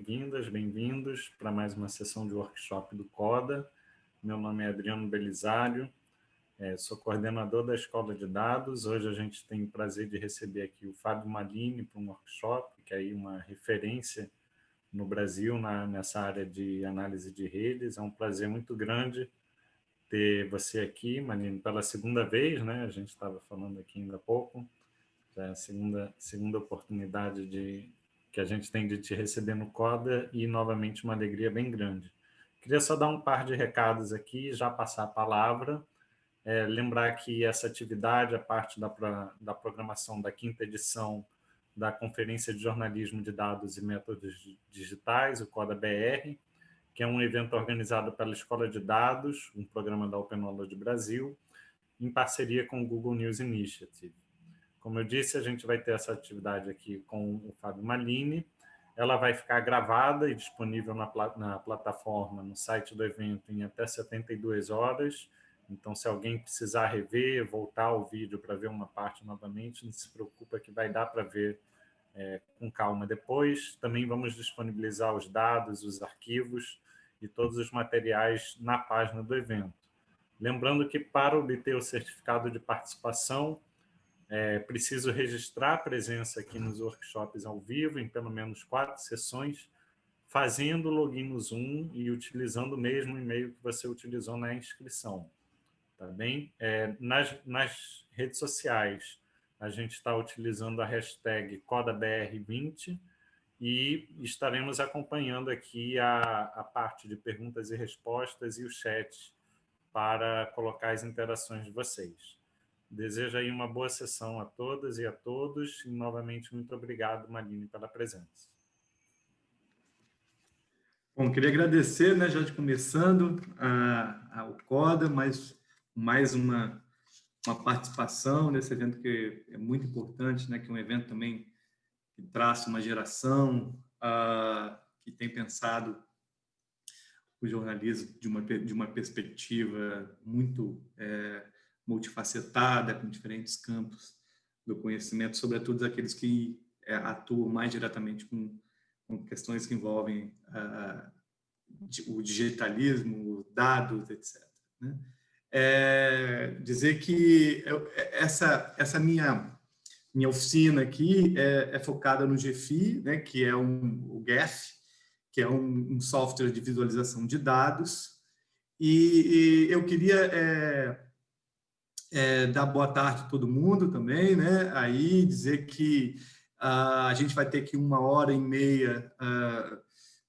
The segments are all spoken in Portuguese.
bem-vindas, bem-vindos para mais uma sessão de workshop do CODA. Meu nome é Adriano Belisário, é, sou coordenador da Escola de Dados. Hoje a gente tem o prazer de receber aqui o Fábio Malini para um workshop, que é uma referência no Brasil na, nessa área de análise de redes. É um prazer muito grande ter você aqui, Malini, pela segunda vez, né? A gente estava falando aqui ainda há pouco. Já é a segunda, segunda oportunidade de, que a gente tem de te receber no CODA e, novamente, uma alegria bem grande. Queria só dar um par de recados aqui, já passar a palavra. É, lembrar que essa atividade, a parte da, da programação da quinta edição da Conferência de Jornalismo de Dados e Métodos Digitais, o CODA-BR, que é um evento organizado pela Escola de Dados, um programa da Open Knowledge Brasil, em parceria com o Google News Initiative. Como eu disse, a gente vai ter essa atividade aqui com o Fábio Malini. Ela vai ficar gravada e disponível na, na plataforma, no site do evento, em até 72 horas. Então, se alguém precisar rever, voltar ao vídeo para ver uma parte novamente, não se preocupa que vai dar para ver é, com calma depois. Também vamos disponibilizar os dados, os arquivos e todos os materiais na página do evento. Lembrando que para obter o certificado de participação, é preciso registrar a presença aqui nos workshops ao vivo, em pelo menos quatro sessões, fazendo login no Zoom e utilizando o mesmo e-mail que você utilizou na inscrição. Tá bem? É, nas, nas redes sociais, a gente está utilizando a hashtag CodaBR20 e estaremos acompanhando aqui a, a parte de perguntas e respostas e o chat para colocar as interações de vocês. Desejo aí uma boa sessão a todas e a todos. E, novamente, muito obrigado, Maline, pela presença. Bom, queria agradecer, né, já de começando, a, ao CODA, mais, mais uma, uma participação nesse evento que é muito importante, né, que é um evento também que traça uma geração uh, que tem pensado o jornalismo de uma, de uma perspectiva muito é, multifacetada, com diferentes campos do conhecimento, sobretudo aqueles que é, atuam mais diretamente com, com questões que envolvem ah, o digitalismo, dados, etc. Né? É, dizer que eu, essa, essa minha, minha oficina aqui é, é focada no GFI, né, que é um, o GEF, que é um, um software de visualização de dados, e, e eu queria é, é, dar boa tarde a todo mundo também, né? Aí dizer que uh, a gente vai ter aqui uma hora e meia uh,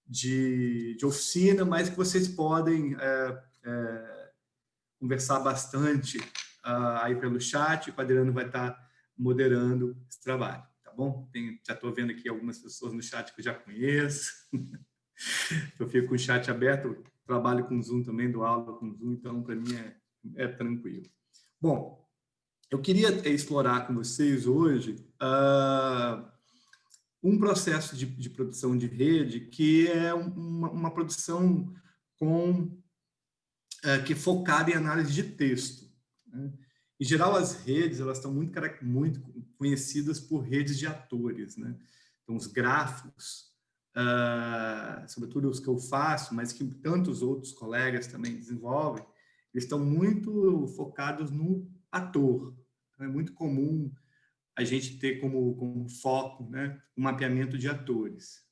de, de, oficina, mas que vocês podem uh, conversar bastante aí pelo chat, o Adriano vai estar moderando esse trabalho, tá bom? Tem, já estou vendo aqui algumas pessoas no chat que eu já conheço. eu fico com o chat aberto, trabalho com Zoom também, dou aula com Zoom, então para mim é, é tranquilo. Bom, eu queria explorar com vocês hoje uh, um processo de, de, produção de rede que é uma, uma produção com, uh, que é focada em análise de texto. Né? Em geral, as redes elas estão muito, muito conhecidas por redes de atores. Né? Então, os gráficos, uh, sobretudo os que eu faço, mas que tantos outros colegas também desenvolvem, eles estão muito focados no ator. Então, é muito comum a gente ter como, como foco né, o mapeamento de atores.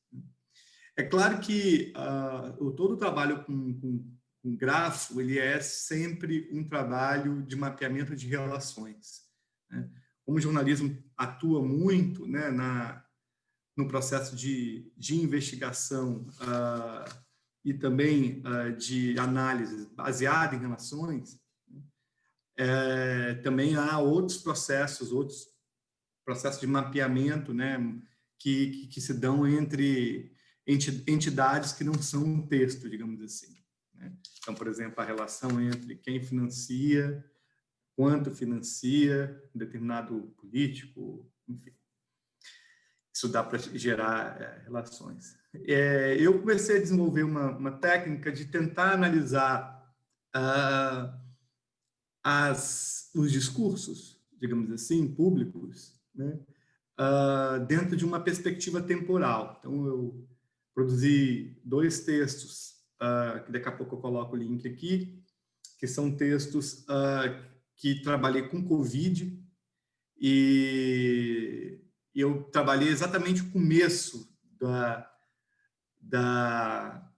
É claro que uh, todo o trabalho com, com, com grafo ele é sempre um trabalho de mapeamento de relações. Né? Como o jornalismo atua muito né, na, no processo de, de investigação uh, e também uh, de análise baseada em relações, é, também há outros processos, outros processos de mapeamento, né, que, que, que se dão entre entidades que não são um texto, digamos assim. Né? Então, por exemplo, a relação entre quem financia, quanto financia um determinado político, enfim. Isso dá para gerar é, relações é, eu comecei a desenvolver uma, uma técnica de tentar analisar uh, as, os discursos, digamos assim, públicos, né, uh, dentro de uma perspectiva temporal. Então, eu produzi dois textos, uh, que daqui a pouco eu coloco o link aqui, que são textos que trabalhei com Covid, e eu trabalhei exatamente o começo da, da,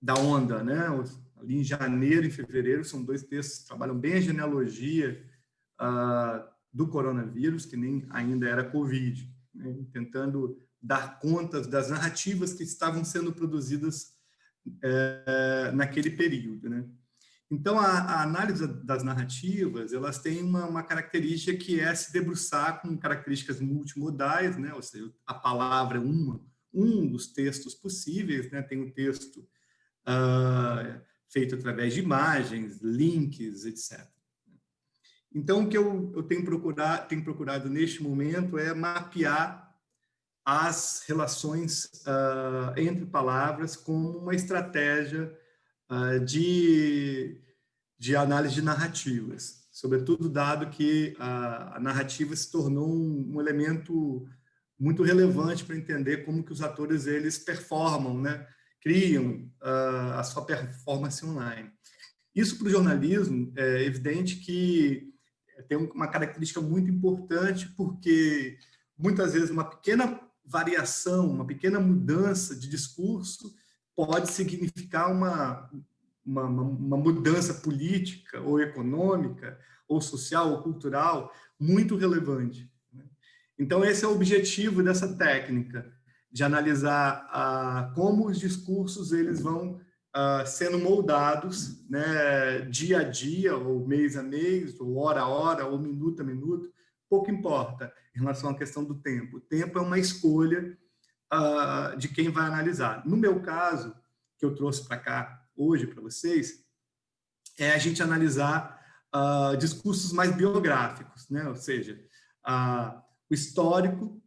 da onda, né? ali em janeiro e fevereiro, são dois textos que trabalham bem a genealogia uh, do coronavírus, que nem ainda era Covid, né? tentando dar conta das narrativas que estavam sendo produzidas uh, naquele período. Né? Então, a, a, análise das narrativas, elas têm uma, uma, característica que é se debruçar com características multimodais, né? ou seja, a palavra é uma, um dos textos possíveis, né? tem o um texto uh, feito através de imagens, links, etc. Então, o que eu, eu tenho, procurado, tenho procurado neste momento é mapear as relações uh, entre palavras como uma estratégia uh, de, de análise de narrativas, sobretudo dado que a, a narrativa se tornou um, um elemento muito relevante para entender como que os atores eles performam, né? criam uh, a sua performance online. Isso para o jornalismo é evidente que tem uma característica muito importante, porque muitas vezes uma pequena variação, uma pequena mudança de discurso pode significar uma, uma, uma mudança política ou econômica, ou social, ou cultural, muito relevante. Então, esse é o objetivo dessa técnica, de analisar ah, como os discursos eles vão ah, sendo moldados né, dia a dia, ou mês a mês, ou hora a hora, ou minuto a minuto, pouco importa em relação à questão do tempo. O tempo é uma escolha ah, de quem vai analisar. No meu caso, que eu trouxe para cá hoje para vocês, é a gente analisar discursos mais biográficos, né? ou seja, o histórico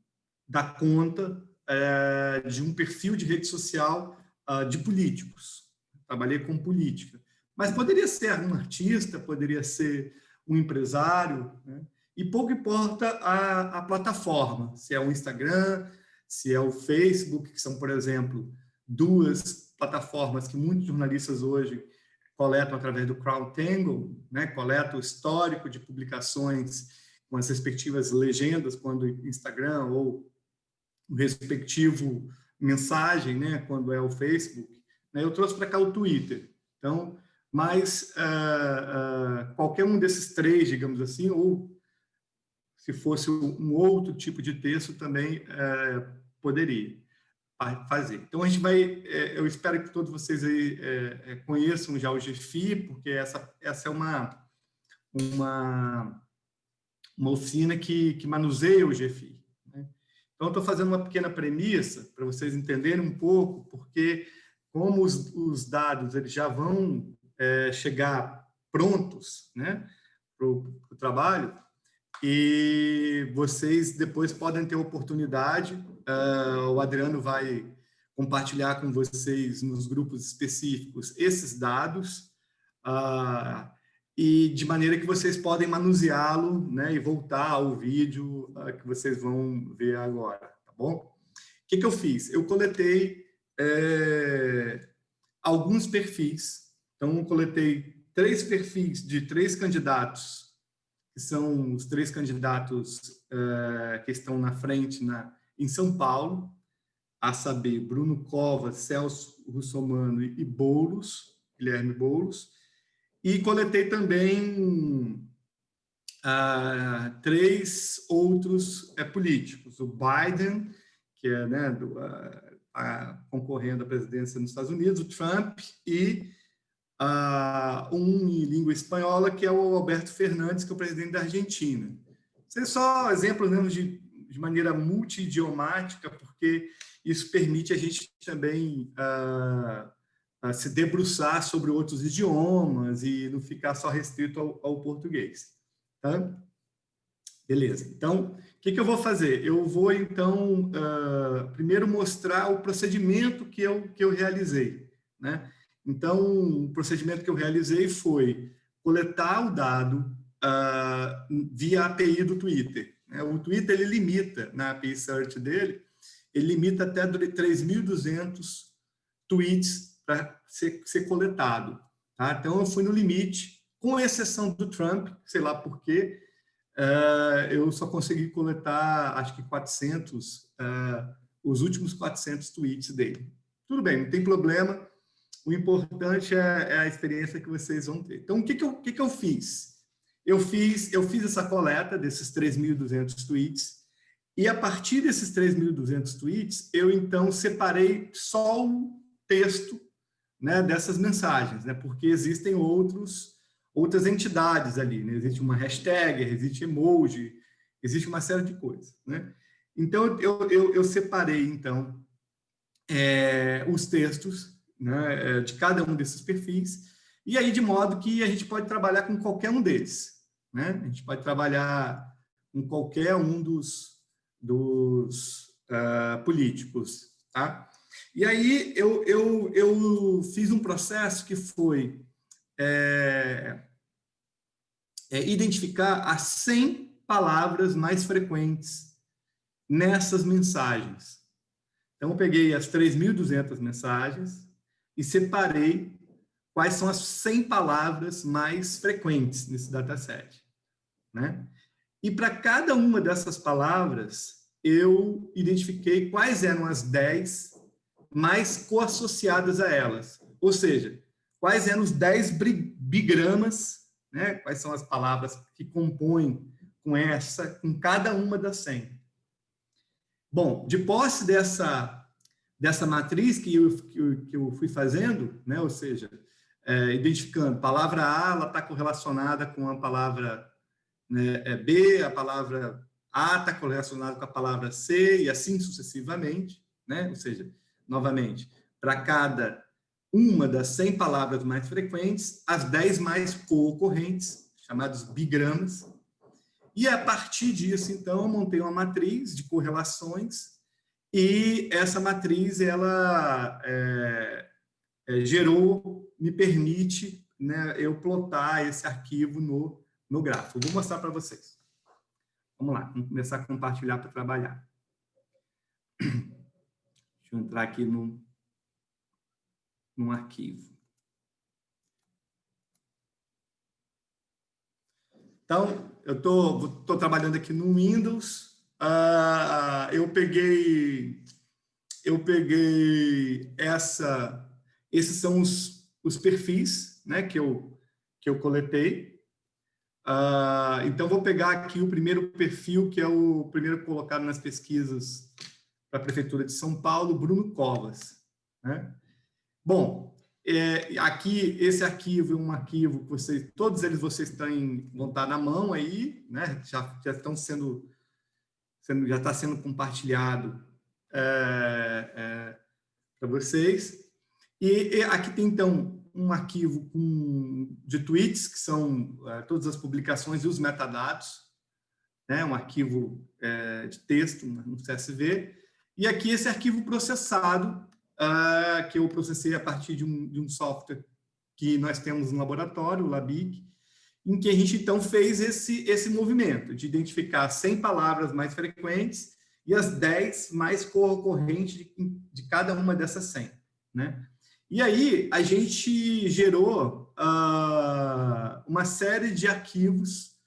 da conta é, de um perfil de rede social uh, de políticos. Trabalhei com política. Mas poderia ser um artista, poderia ser um empresário, né? e pouco importa a, a plataforma, se é o Instagram, se é o Facebook, que são, por exemplo, duas plataformas que muitos jornalistas hoje coletam através do CrowdTangle, né? coletam o histórico de publicações com as respectivas legendas, quando Instagram ou o respectivo mensagem, né, quando é o Facebook. Né, eu trouxe para cá o Twitter. Então, mas uh, uh, qualquer um desses três, digamos assim, ou se fosse um outro tipo de texto também uh, poderia fazer. Então, a gente vai, eu espero que todos vocês aí conheçam já o GFI, porque essa, essa é uma, uma, uma oficina que, que manuseia o GFI. Então, estou fazendo uma pequena premissa para vocês entenderem um pouco, porque como os, os dados eles já vão é, chegar prontos né, para o trabalho, e vocês depois podem ter oportunidade, uh, o Adriano vai compartilhar com vocês nos grupos específicos esses dados, uh, e de maneira que vocês podem manuseá-lo né, e voltar ao vídeo uh, que vocês vão ver agora, tá bom? O que, que eu fiz? Eu coletei é, alguns perfis, então eu coletei três perfis de três candidatos, que são os três candidatos é, que estão na frente na, em São Paulo, a saber, Bruno Covas, Celso Russomano e Boulos, Guilherme Boulos, e coletei também ah, três outros é, políticos. O Biden, que é né, do, ah, concorrendo à presidência nos Estados Unidos, o Trump, e ah, um em língua espanhola, que é o Alberto Fernandes, que é o presidente da Argentina. São só exemplos né, de, de maneira multidiomática, porque isso permite a gente também se debruçar sobre outros idiomas e não ficar só restrito ao, ao português. Tá? Beleza. Então, o que, que, eu vou fazer? Eu vou, então, uh, primeiro mostrar o procedimento que eu, que eu realizei. Né? Então, o procedimento que eu realizei foi coletar o dado uh, via API do Twitter. Né? O Twitter, ele limita, na API Search dele, ele limita até 3.200 tweets para ser, ser coletado. Tá? Então, eu fui no limite, com exceção do Trump, sei lá por quê, uh, eu só consegui coletar, acho que 400, uh, os últimos 400 tweets dele. Tudo bem, não tem problema, o importante é, é a experiência que vocês vão ter. Então, o que, que, eu, que, que eu fiz? Eu fiz, eu fiz essa coleta desses 3.200 tweets, e a partir desses 3.200 tweets, eu então separei só o texto né, dessas mensagens, né, porque existem outros, outras entidades ali. Né, existe uma hashtag, existe emoji, existe uma série de coisas. Né? Então, eu, eu, eu separei, então, é, os textos né, é, de cada um desses perfis, e aí de modo que a gente pode trabalhar com qualquer um deles. Né? A gente pode trabalhar com qualquer um dos, dos uh, políticos. Tá? E aí eu, eu, eu fiz um processo que foi é, é identificar as 100 palavras mais frequentes nessas mensagens. Então, eu peguei as 3.200 mensagens e separei quais são as 100 palavras mais frequentes nesse dataset. Né? E para cada uma dessas palavras, eu identifiquei quais eram as 10 mais coassociadas a elas. Ou seja, quais eram os 10 bigramas, né? quais são as palavras que compõem com essa, com cada uma das 100. Bom, de posse dessa, dessa matriz que eu, que eu, que eu fui fazendo, né? ou seja, é, identificando palavra A, ela está correlacionada com a palavra né, é B, a palavra A está correlacionada com a palavra C, e assim sucessivamente, né? ou seja, novamente, para cada uma das 100 palavras mais frequentes, as 10 mais co-ocorrentes, chamados bigramas, e a partir disso, então, eu montei uma matriz de correlações e essa matriz, ela é, é, gerou, me permite né, eu plotar esse arquivo no, no gráfico. vou mostrar para vocês. Vamos lá, vamos começar a compartilhar para trabalhar. Deixa eu entrar aqui no, no arquivo. Então, eu tô, tô trabalhando aqui no Windows. Uh, eu peguei, eu peguei essa, esses são os, os perfis, né, que eu que eu coletei. Uh, então vou pegar aqui o primeiro perfil que é o primeiro colocado nas pesquisas para a prefeitura de São Paulo, Bruno Covas. Né? Bom, é, aqui, esse arquivo é um arquivo que vocês, todos eles vocês têm, vão estar na mão aí, né? já, já estão sendo, sendo já está sendo compartilhado é, é, para vocês. E, e, aqui tem, então, um arquivo com, de tweets, que são é, todas as publicações e os metadados, né? um arquivo é, de texto no CSV, e aqui esse arquivo processado, uh, que eu processei a partir de um, de um software que nós temos no laboratório, o LABIC, em que a gente, então, fez esse, esse movimento de identificar 100 palavras mais frequentes e as 10 mais correntes de, de cada uma dessas 100. Né? E aí, a gente gerou uh, uma série de arquivos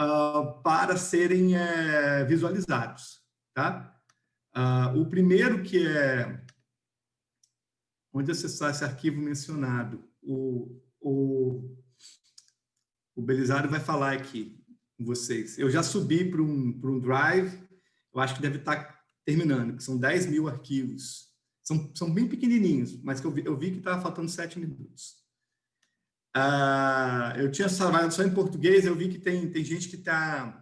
uh, para serem uh, visualizados. Tá? O primeiro que é onde acessar esse arquivo mencionado. O, o, o Belisário vai falar aqui com vocês. Eu já subi para um, um Drive, eu acho que deve estar terminando, que são 10 mil arquivos. São, são bem pequenininhos, mas que eu vi, eu vi que estava faltando 7 minutos. Ah, eu tinha trabalhado só em português, eu vi que tem, tem gente que está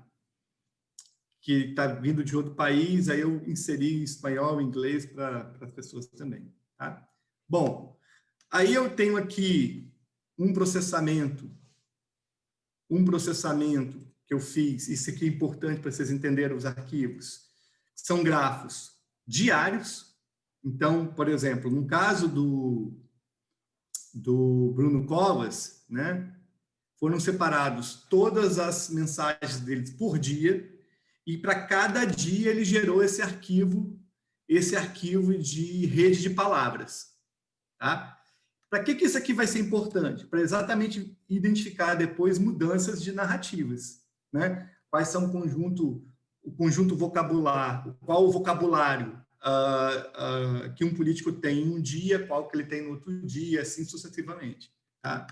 que está vindo de outro país, aí eu inseri espanhol, inglês para as pessoas também. Tá? Bom, aí eu tenho aqui um processamento, um processamento que eu fiz, isso aqui é importante para vocês entenderem os arquivos, são grafos diários, então, por exemplo, no caso do, do Bruno Covas, né, foram separados todas as mensagens deles por dia, e para cada dia ele gerou esse arquivo, esse arquivo de rede de palavras. Tá? Para que, que isso aqui vai ser importante? Para exatamente identificar depois mudanças de narrativas. Né? Quais são o conjunto, o conjunto vocabular, qual o vocabulário uh, uh, que um político tem um dia, qual que ele tem no outro dia, assim sucessivamente. Tá?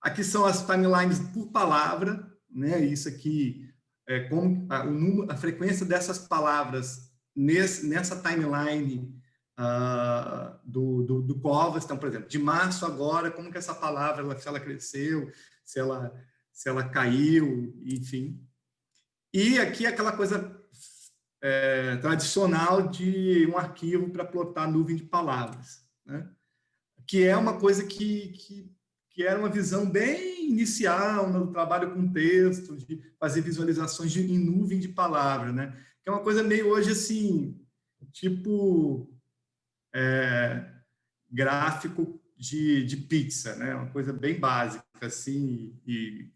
Aqui são as timelines por palavra, né? Isso aqui é como a, número, a frequência dessas palavras nesse, nessa timeline uh, do, do, do Covas. Então, por exemplo, de março agora, como que essa palavra, se ela cresceu, se ela, se ela caiu, enfim. E aqui aquela coisa é, tradicional de um arquivo para plotar nuvem de palavras, né? que é uma coisa que, que, que era uma visão bem inicial no trabalho com texto, de fazer visualizações de, em nuvem de palavras, né? que é uma coisa meio hoje assim, tipo é, gráfico de, de pizza, né? uma coisa bem básica, assim, e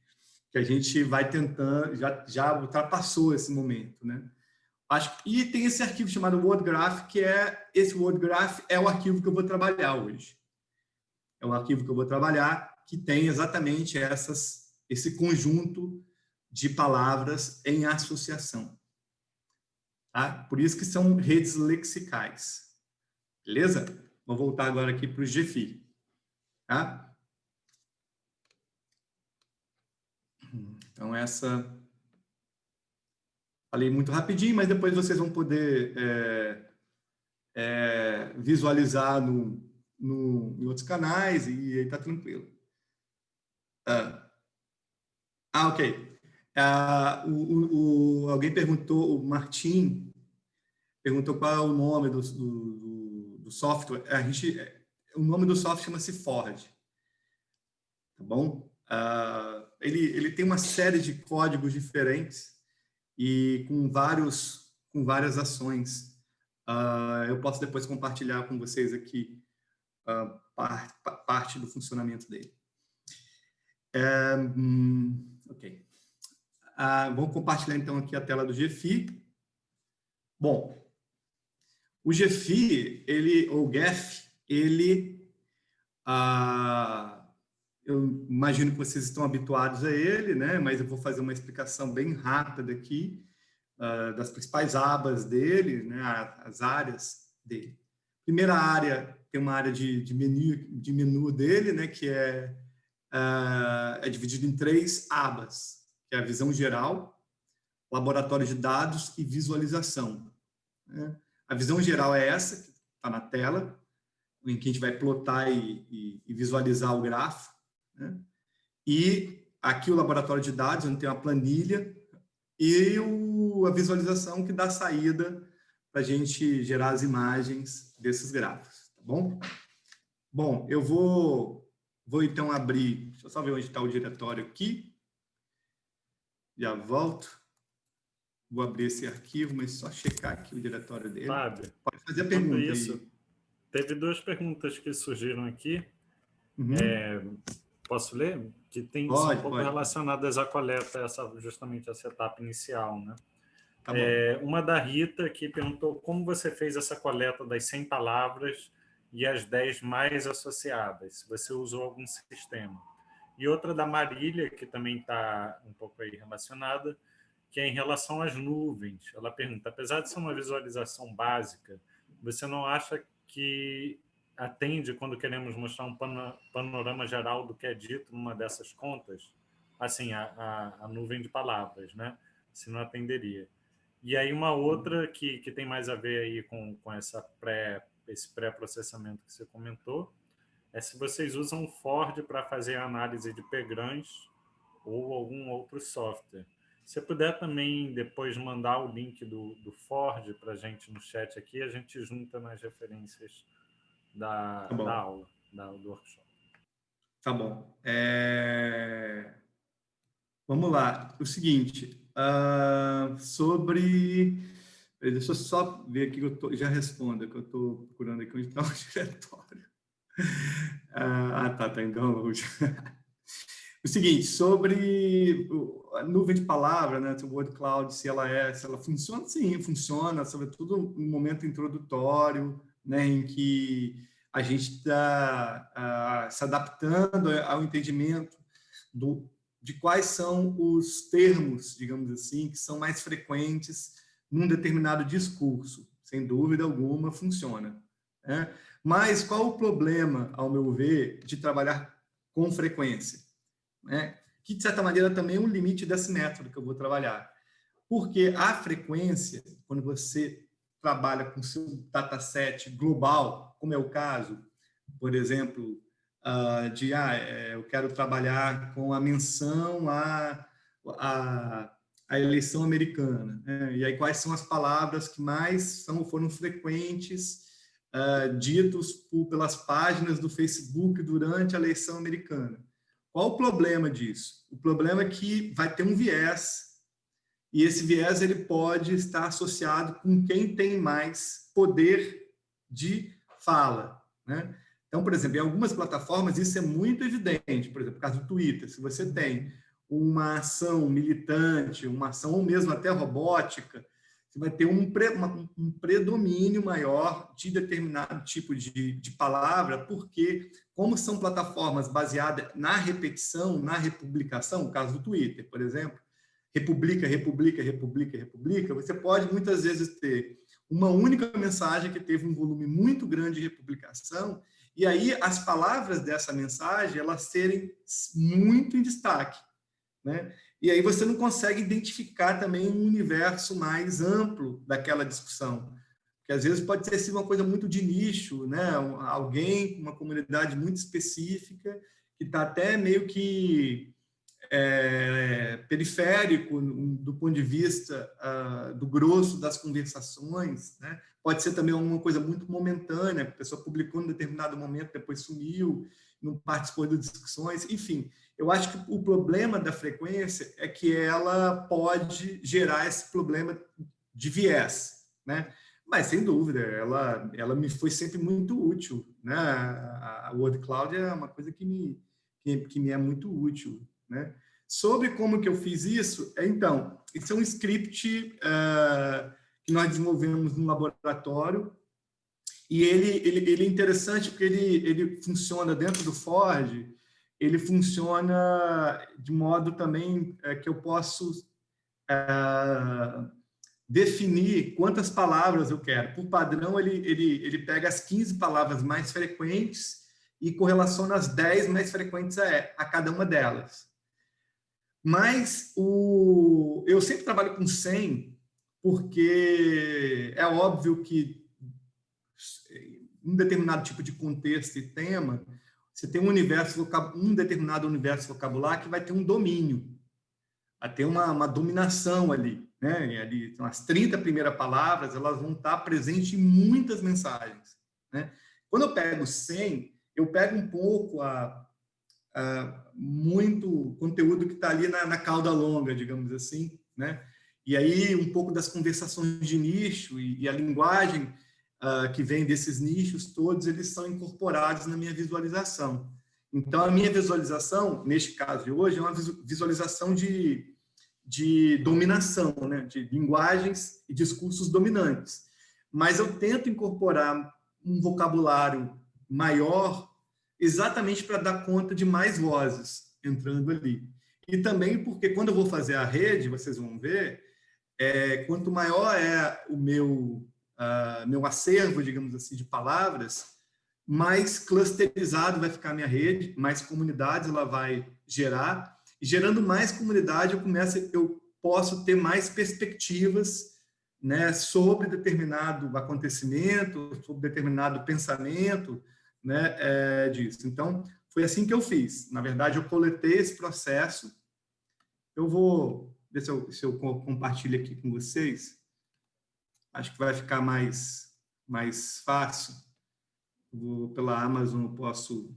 que a gente vai tentando, já, já ultrapassou esse momento, né? Acho, e tem esse arquivo chamado WordGraph, que é, esse WordGraph é o arquivo que eu vou trabalhar hoje. O arquivo que eu vou trabalhar, que tem exatamente essas, esse conjunto de palavras em associação. Tá? Por isso que são redes lexicais. Beleza? Vou voltar agora aqui para o GFI. Tá? Então, essa Falei muito rapidinho, mas depois vocês vão poder é, é, visualizar no, no, em outros canais e aí tá tranquilo. Ah, ah ok. Ah, o, o, alguém perguntou, o Martim perguntou qual é o nome do, do, do software. A gente, o nome do software chama-se Ford. Tá bom? Ah, ele, ele tem uma série de códigos diferentes e com vários com várias ações. Uh, eu posso depois compartilhar com vocês aqui uh, parte, parte do funcionamento dele. É, hum, ok. Uh, vamos compartilhar então aqui a tela do GFI. Bom, o GFI, ele, ou GEF, ele, uh, eu imagino que vocês estão habituados a ele, né? mas eu vou fazer uma explicação bem rápida aqui uh, das principais abas dele, né? as áreas dele. Primeira área, tem uma área de, de, menu, de menu dele, né? que é, uh, é dividido em três abas, que é a visão geral, laboratório de dados e visualização. Né? A visão geral é essa, que está na tela, em que a gente vai plotar e, e, e visualizar o gráfico. Né? E aqui o laboratório de dados, onde tem uma planilha, e o, a visualização que dá saída para a gente gerar as imagens desses gráficos, bom? Bom, eu vou, vou então abrir, deixa eu só ver onde está o diretório aqui, já volto, vou abrir esse arquivo, mas só checar aqui o diretório dele. Fábio, Pode fazer a pergunta isso, aí. Teve duas perguntas que surgiram aqui. Uhum. É, Posso ler? Que tem pode, um pouco pode. relacionadas à coleta, essa, justamente essa etapa inicial. Né? Tá é, uma da Rita, que perguntou como você fez essa coleta das 100 palavras e as 10 mais associadas, se você usou algum sistema. E outra da Marília, que também está um pouco aí relacionada, que é em relação às nuvens. Ela pergunta, apesar de ser uma visualização básica, você não acha que atende quando queremos mostrar um panorama geral do que é dito numa dessas contas, assim, a, a, a nuvem de palavras, né? Se não atenderia. E aí uma outra que, que tem mais a ver aí com, com essa pré, esse pré-processamento que você comentou, é se vocês usam Ford para fazer análise de PGRANs ou algum outro software. Se puder também depois mandar o link do, do Ford para a gente no chat aqui, a gente junta nas referências da, tá da aula, da, do workshop. Tá bom. É... Vamos lá. O seguinte, uh, sobre... Deixa eu só ver aqui que eu tô... já respondo, que eu estou procurando aqui onde está o diretório. Ah, tá, tá. Então, o seguinte, sobre a nuvem de palavra, né, o Word Cloud, se ela é, se ela funciona, sim, funciona, sobretudo no momento introdutório, né, em que a gente está se adaptando ao entendimento do, de quais são os termos, digamos assim, que são mais frequentes num determinado discurso. Sem dúvida alguma, funciona. Né? Mas qual o problema, ao meu ver, de trabalhar com frequência? Né? Que, de certa maneira, também é um limite desse método que eu vou trabalhar. Porque a frequência, quando você trabalha com seu dataset global, como é o caso, por exemplo, uh, de ah, é, eu quero trabalhar com a menção à, à, à eleição americana. Né? E aí quais são as palavras que mais são, foram frequentes uh, ditos por, pelas páginas do Facebook durante a eleição americana? Qual o problema disso? O problema é que vai ter um viés e esse viés ele pode estar associado com quem tem mais poder de fala. Né? Então, por exemplo, em algumas plataformas isso é muito evidente. Por exemplo, no caso do Twitter, se você tem uma ação militante, uma ação ou mesmo até robótica, você vai ter um, pre, uma, um predomínio maior de determinado tipo de, de palavra, porque como são plataformas baseadas na repetição, na republicação, o caso do Twitter, por exemplo, republica, republica, republica, republica, você pode muitas vezes ter uma única mensagem que teve um volume muito grande de republicação e aí as palavras dessa mensagem elas serem muito em destaque, né? E aí você não consegue identificar também um universo mais amplo daquela discussão, que às vezes pode ser uma coisa muito de nicho, né? Alguém, uma comunidade muito específica que está até meio que é, periférico do ponto de vista uh, do grosso das conversações, né? pode ser também uma coisa muito momentânea, a pessoa publicou em determinado momento, depois sumiu, não participou das discussões, enfim. Eu acho que o problema da frequência é que ela pode gerar esse problema de viés, né? Mas, sem dúvida, ela, ela me foi sempre muito útil, né? A Word Cloud é uma coisa que me, que, que me é muito útil, né? Sobre como que eu fiz isso, é, então, isso é um script uh, que nós desenvolvemos no laboratório, e ele, ele, ele é interessante porque ele, ele funciona dentro do Ford, ele funciona de modo também é, que eu posso é, definir quantas palavras eu quero. Por padrão, ele, ele, ele pega as 15 palavras mais frequentes e correlaciona as 10 mais frequentes a, a cada uma delas. Mas o, eu sempre trabalho com 100, porque é óbvio que um determinado tipo de contexto e tema, você tem um universo um determinado universo vocabular que vai ter um domínio, vai ter uma, uma dominação ali, né? ali então, as 30 primeiras palavras, elas vão estar presentes em muitas mensagens, né? Quando eu pego 100, eu pego um pouco a uh, muito conteúdo que está ali na, na, cauda longa, digamos assim, né? E aí um pouco das conversações de nicho e, e a linguagem uh, que vem desses nichos todos, eles são incorporados na minha visualização. Então, a minha visualização, neste caso de hoje, é uma visualização de, de dominação, né? de linguagens e discursos dominantes. Mas eu tento incorporar um vocabulário maior exatamente para dar conta de mais vozes entrando ali. E também porque quando eu vou fazer a rede, vocês vão ver, é, quanto maior é o meu, uh, meu acervo, digamos assim, de palavras, mais clusterizado vai ficar a minha rede, mais comunidades ela vai gerar, e gerando mais comunidade eu começo, eu posso ter mais perspectivas né, sobre determinado acontecimento, sobre determinado pensamento, né, é, disso. Então, foi assim que eu fiz. Na verdade, eu coletei esse processo. Eu vou ver se eu, se eu compartilho aqui com vocês. Acho que vai ficar mais, mais fácil. Vou, pela Amazon posso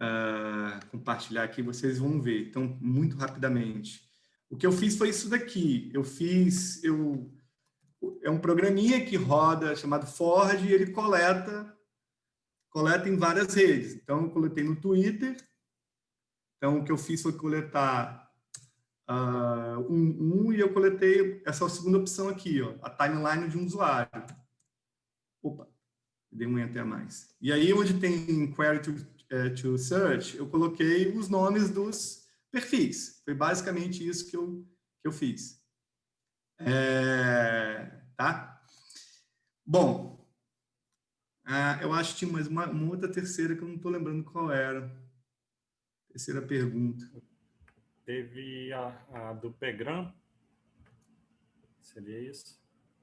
uh, compartilhar aqui, vocês vão ver. Então, muito rapidamente. O que eu fiz foi isso daqui. Eu fiz... Eu, é um programinha que roda, chamado Ford, e ele coleta coleta em várias redes. Então, eu coletei no Twitter. Então, o que eu fiz foi coletar uh, um, um, e eu coletei essa segunda opção aqui, ó, a timeline de um usuário. Opa, Dei um enter a mais. E aí, onde tem query to, uh, to search, eu coloquei os nomes dos perfis. Foi basicamente isso que eu, que eu fiz. É, tá? Bom, uh, eu acho que tinha mais uma, uma outra terceira que eu não estou lembrando qual era. Terceira pergunta. Teve a, a do Pegram. Seria isso?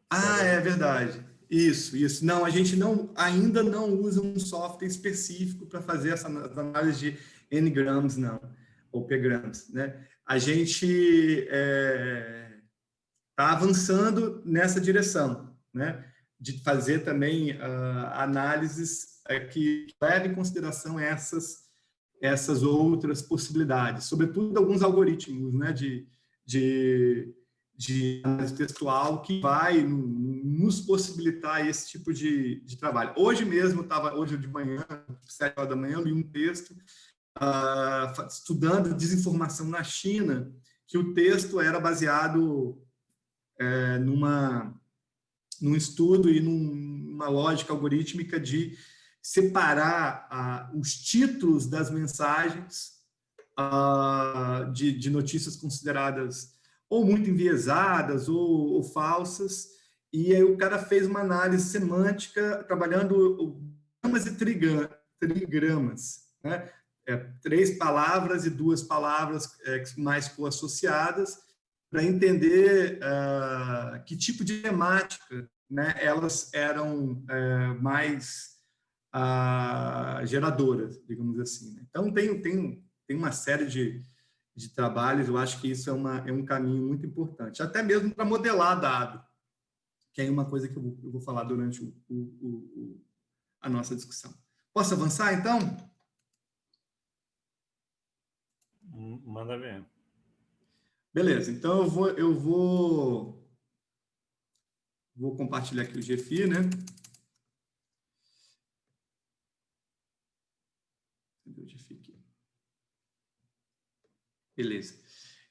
Ah, é verdade. Isso, isso. Não, a gente não, ainda não usa um software específico para fazer essa análise de N-grams, não, ou P-grams, né? A gente está é, tá avançando nessa direção, né? De fazer também uh, análises uh, que levem em consideração essas essas outras possibilidades, sobretudo alguns algoritmos né, de, de, de análise textual que vai nos possibilitar esse tipo de, de trabalho. Hoje mesmo, estava hoje de manhã, sete horas da manhã, li um texto uh, estudando desinformação na China, que o texto era baseado é, numa, num estudo e numa lógica algorítmica de separar ah, os títulos das mensagens ah, de, de, notícias consideradas ou muito enviesadas ou, ou, falsas, e aí o cara fez uma análise semântica trabalhando gramas e trigramas, né? É, três palavras e duas palavras é, mais co-associadas, para entender uh, que tipo de temática né, elas eram é, mais uh, geradoras, digamos assim. Né? Então, tem, tem, tem uma série de, de trabalhos, eu acho que isso é, uma, é um caminho muito importante, até mesmo para modelar dado, que é uma coisa que eu vou, eu vou falar durante o, o, o, a nossa discussão. Posso avançar, então? Manda ver. Beleza, então eu vou, eu vou, vou compartilhar aqui o GFI, né? Beleza.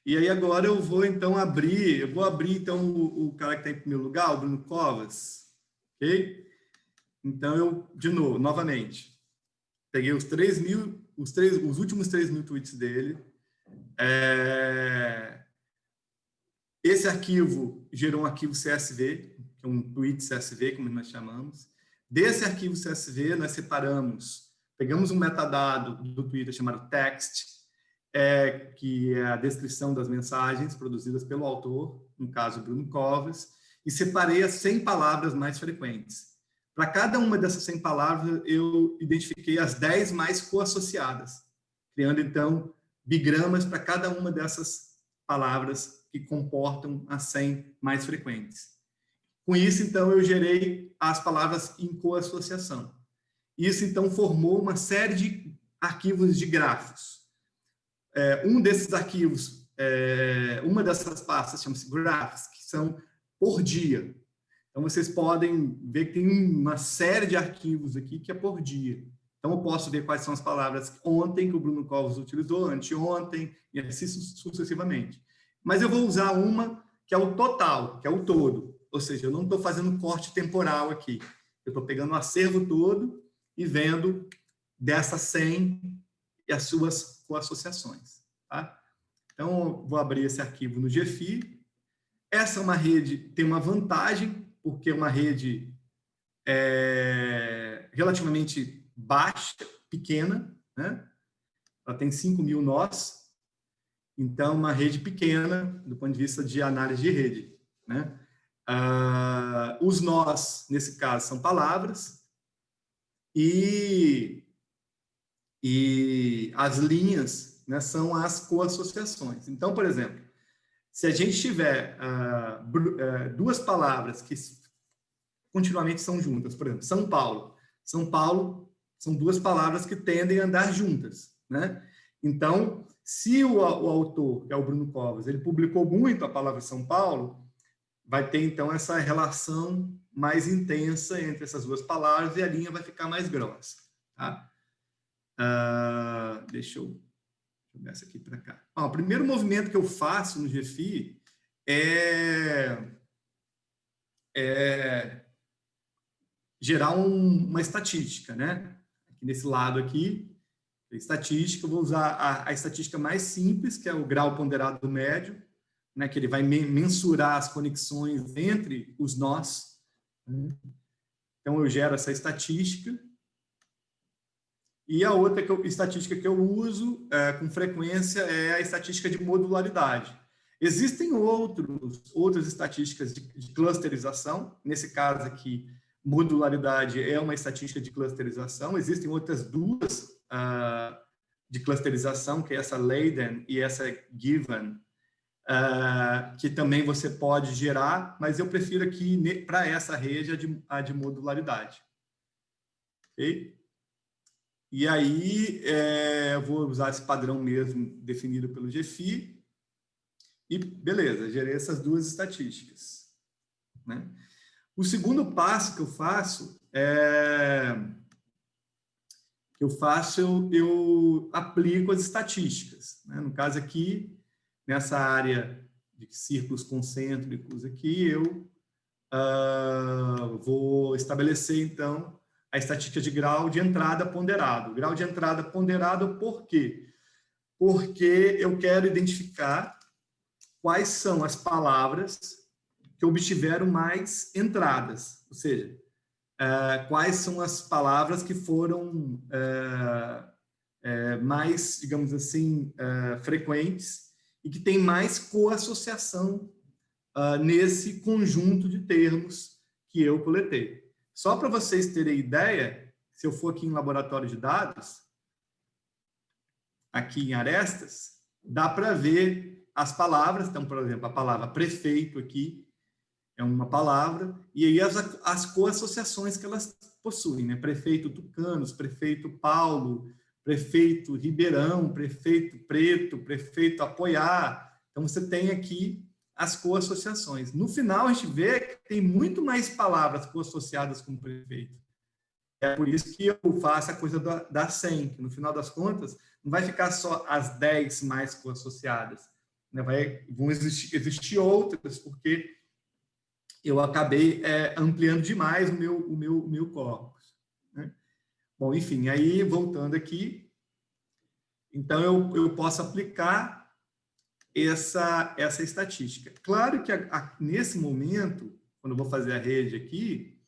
E aí agora eu vou então abrir, eu vou abrir então o, o cara que está em primeiro lugar, o Bruno Covas, ok? Então eu, de novo, novamente, peguei os 3 mil, os, três, os últimos 3 mil tweets dele, é... esse arquivo gerou um arquivo CSV, que é um tweet CSV, como nós chamamos. Desse arquivo CSV, nós separamos, pegamos um metadado do Twitter chamado text, é, que é a descrição das mensagens produzidas pelo autor, no caso Bruno Covas, e separei as 100 palavras mais frequentes. Para cada uma dessas 100 palavras, eu identifiquei as 10 mais coassociadas, criando, então, bigramas para cada uma dessas palavras que comportam as 100 mais frequentes. Com isso, então, eu gerei as palavras em coassociação. Isso, então, formou uma série de arquivos de grafos é, um desses arquivos, é, uma dessas pastas chama-se graphs, que são por dia. Então, vocês podem ver que tem uma série de arquivos aqui que é por dia. Então, eu posso ver quais são as palavras ontem que o Bruno Covas utilizou, anteontem, e assim sucessivamente. Mas eu vou usar uma que é o total, que é o todo. Ou seja, eu não estou fazendo corte temporal aqui. Eu estou pegando o acervo todo e vendo dessas 100 e as suas com associações. Tá? Então, vou abrir esse arquivo no GFI. Essa é uma rede, tem uma vantagem, porque é uma rede é, relativamente baixa, pequena, né? ela tem 5 mil nós, então uma rede pequena do ponto de vista de análise de rede. Né? Ah, os nós, nesse caso, são palavras, e e as linhas né, são as coassociações. Então, por exemplo, se a gente tiver uh, uh, duas palavras que continuamente são juntas, por exemplo, São Paulo. São Paulo são duas palavras que tendem a andar juntas. Né? Então, se o, o autor, que é o Bruno Covas, ele publicou muito a palavra São Paulo, vai ter então essa relação mais intensa entre essas duas palavras e a linha vai ficar mais grossa. Tá? Uh, deixa eu jogar essa aqui para cá. o primeiro movimento que eu faço no GFI é, é gerar um, uma estatística, né? Aqui nesse lado aqui, estatística, eu vou usar a, a, estatística mais simples, que é o grau ponderado do médio, né, que ele vai mensurar as conexões entre os nós. Né? Então, eu gero essa estatística. E a outra que eu, estatística que eu uso é, com frequência é a estatística de modularidade. Existem outros, outras estatísticas de, de clusterização, nesse caso aqui, modularidade é uma estatística de clusterização, existem outras duas uh, de clusterização, que é essa Leiden e essa Given, uh, que também você pode gerar, mas eu prefiro aqui, para essa rede, a de, a de modularidade. Ok? E aí, é, eu vou usar esse padrão mesmo definido pelo GFI, e beleza, gerei essas duas estatísticas. Né? O segundo passo que eu faço é eu faço, eu, eu aplico as estatísticas. Né? No caso aqui, nessa área de círculos concêntricos aqui, eu uh, vou estabelecer, então, a estatística de grau de entrada ponderado. Grau de entrada ponderado por quê? Porque eu quero identificar quais são as palavras que obtiveram mais entradas, ou seja, é, quais são as palavras que foram é, é, mais, digamos assim, frequentes e que tem mais coassociação nesse conjunto de termos que eu coletei. Só para vocês terem ideia, se eu for aqui em laboratório de dados, aqui em arestas, dá para ver as palavras, então, por exemplo, a palavra prefeito aqui é uma palavra, e aí as, as co-associações que elas possuem, né? Prefeito Tucanos, prefeito Paulo, prefeito Ribeirão, prefeito Preto, prefeito Apoiar. Então, você tem aqui as co-associações. No final, a gente vê que tem muito mais palavras co-associadas com prefeito. É por isso que eu faço a coisa da, da 100, que no final das contas, não vai ficar só as 10 mais co-associadas né, vai, vão existir, existir outras, porque eu acabei é, ampliando demais o meu, o meu, o meu corpus. Né? Bom, enfim, aí voltando aqui, então eu, eu posso aplicar essa, essa estatística. Claro que a, a, nesse momento, quando eu vou fazer a rede aqui,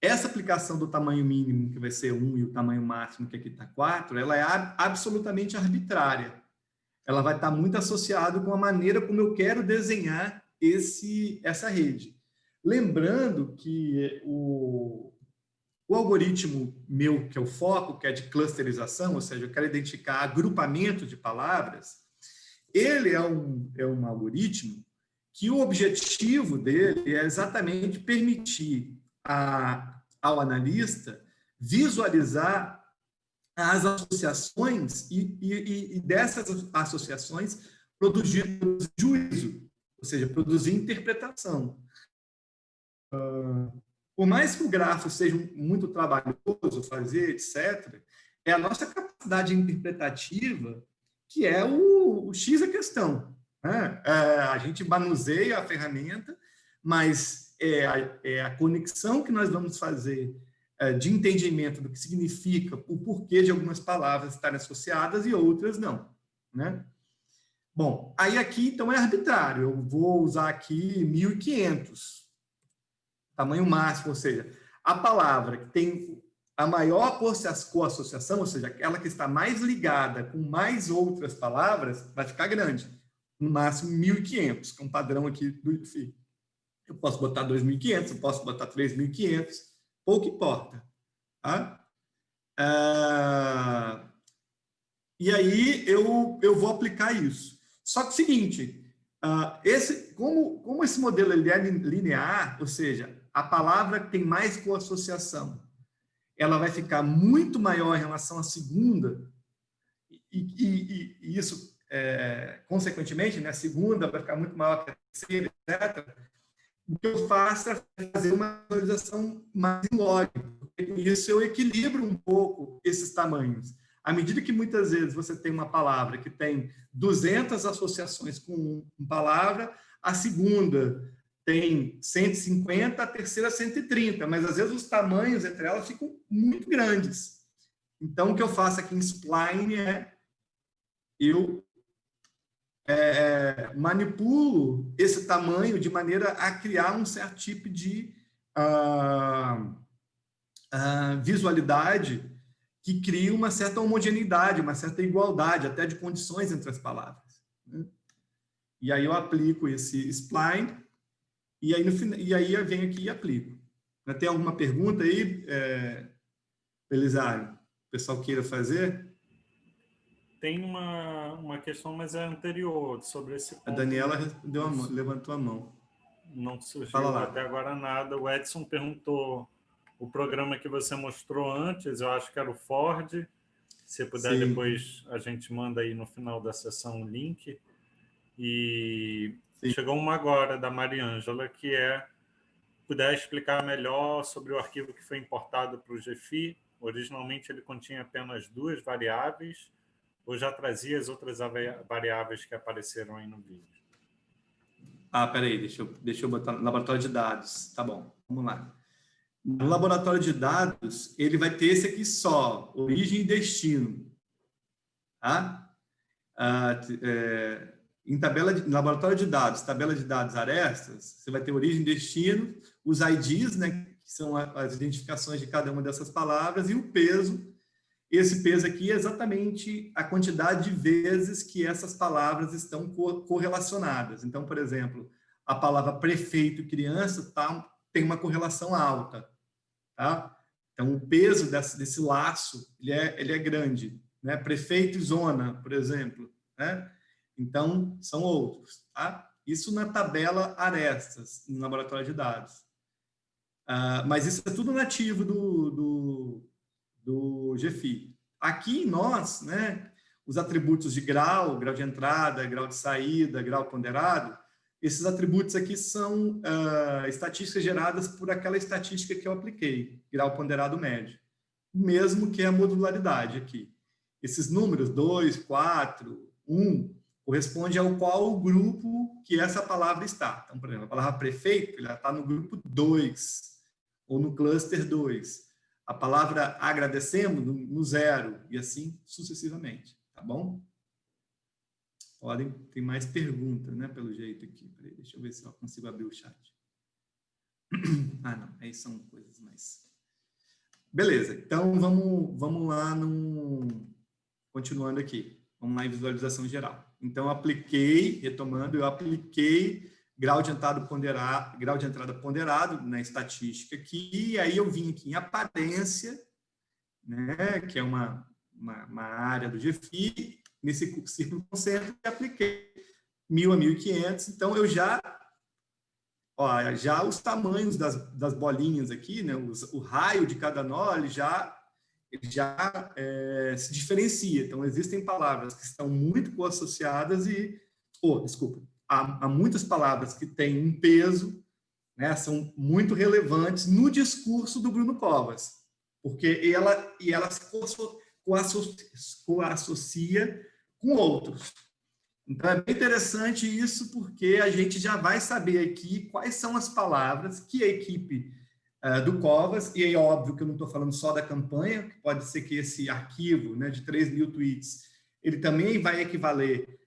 essa aplicação do tamanho mínimo, que vai ser 1, e o tamanho máximo, que aqui está 4, ela é absolutamente arbitrária ela vai estar muito associada com a maneira como eu quero desenhar esse, essa rede. Lembrando que o, o algoritmo meu, que é o foco, que é de clusterização, ou seja, eu quero identificar agrupamento de palavras, ele é um, é um algoritmo que o objetivo dele é exatamente permitir a, ao analista visualizar as associações e, e, e dessas associações produzir juízo, ou seja, produzir interpretação. Uh, por mais que o grafo seja muito trabalhoso fazer, etc., é a nossa capacidade interpretativa que é o, o X a questão. Né? É, a gente manuseia a ferramenta, mas é a, é a conexão que nós vamos fazer é, de entendimento do que significa o porquê de algumas palavras estarem associadas e outras não. Né? Bom, aí aqui então é arbitrário, eu vou usar aqui 1500, tamanho máximo, ou seja, a palavra que tem a maior coassociação, ou seja, aquela que está mais ligada com mais outras palavras, vai ficar grande, no máximo 1500, que é um padrão aqui do IFI. Eu posso botar 2.500, eu posso botar 3.500, pouco importa. Tá? É... E aí eu, eu vou aplicar isso. Só que o seguinte, uh, esse, como, como esse modelo ele é linear, ou seja, a palavra tem mais coassociação, ela vai ficar muito maior em relação à segunda, e, e, e isso, é, consequentemente, né, a segunda vai ficar muito maior que a terceira, etc o que eu faço é fazer uma visualização mais log. Com isso, eu equilibro um pouco esses tamanhos. À medida que muitas vezes você tem uma palavra que tem 200 associações com uma palavra, a segunda tem 150, a terceira 130, mas às vezes os tamanhos entre elas ficam muito grandes. Então, o que eu faço aqui em Spline é eu é, manipulo esse tamanho de maneira a criar um certo tipo de uh, uh, visualidade que cria uma certa homogeneidade, uma certa igualdade, até de condições entre as palavras. Né? E aí eu aplico esse spline, e aí, no, e aí eu venho aqui e aplico. Tem alguma pergunta aí, é, Belisário? O pessoal queira fazer? Tem uma, uma questão, mas é anterior, sobre esse ponto. A Daniela deu a mão, levantou a mão. Não surgiu até agora nada. O Edson perguntou o programa que você mostrou antes, eu acho que era o Ford. Se puder, Sim. depois a gente manda aí no final da sessão o link. E Sim. chegou uma agora, da Mariângela, que é puder explicar melhor sobre o arquivo que foi importado para o GFI. Originalmente ele continha apenas duas variáveis, ou já trazia as outras variáveis que apareceram aí no vídeo? Ah, peraí, deixa eu, deixa eu botar no laboratório de dados. Tá bom, vamos lá. No laboratório de dados, ele vai ter esse aqui só, origem e destino. Tá? Ah, é, em tabela de, laboratório de dados, tabela de dados arestas, você vai ter origem destino, os IDs, né, que são as identificações de cada uma dessas palavras, e o peso, esse peso aqui é exatamente a quantidade de vezes que essas palavras estão correlacionadas. Então, por exemplo, a palavra prefeito criança tá, tem uma correlação alta. Tá? Então, o peso desse, desse laço ele é, ele é grande. Né? Prefeito e zona, por exemplo. Né? Então, são outros. Tá? Isso na tabela Arestas, no laboratório de dados. Uh, mas isso é tudo nativo do, do, do GFI. Aqui nós, né, os atributos de grau, grau de entrada, grau de saída, grau ponderado, esses atributos aqui são uh, estatísticas geradas por aquela estatística que eu apliquei, grau ponderado médio. Mesmo que a modularidade aqui. Esses números, 2, 4, 1, corresponde ao qual o grupo que essa palavra está. Então, por exemplo, a palavra prefeito, ela está no grupo 2, ou no cluster 2 a palavra agradecemos no zero, e assim sucessivamente, tá bom? Podem, tem mais perguntas, né, pelo jeito aqui. Peraí, deixa eu ver se eu consigo abrir o chat. Ah, não, aí são coisas mais... Beleza, então vamos, vamos lá, no continuando aqui. Vamos lá em visualização geral. Então, apliquei, retomando, eu apliquei grau de entrada ponderado, grau de entrada ponderado na estatística aqui, e aí eu vim aqui em aparência, né, que é uma, uma, uma área do GFI, nesse círculo concêntrico, e apliquei 1.000 a 1.500, então eu já, ó, já os tamanhos das, das bolinhas aqui, né, os, o raio de cada nó, ele já, já é, se diferencia, então existem palavras que estão muito co-associadas e, oh, desculpa, há, há muitas palavras que têm um peso, né, são muito relevantes no discurso do Bruno Covas, porque ela, e ela se coassocia com outros. Então, é bem interessante isso, porque a gente já vai saber aqui quais são as palavras que a equipe uh, do Covas, e é óbvio que eu não estou falando só da campanha, que pode ser que esse arquivo né, de 3 mil tweets, ele também vai equivaler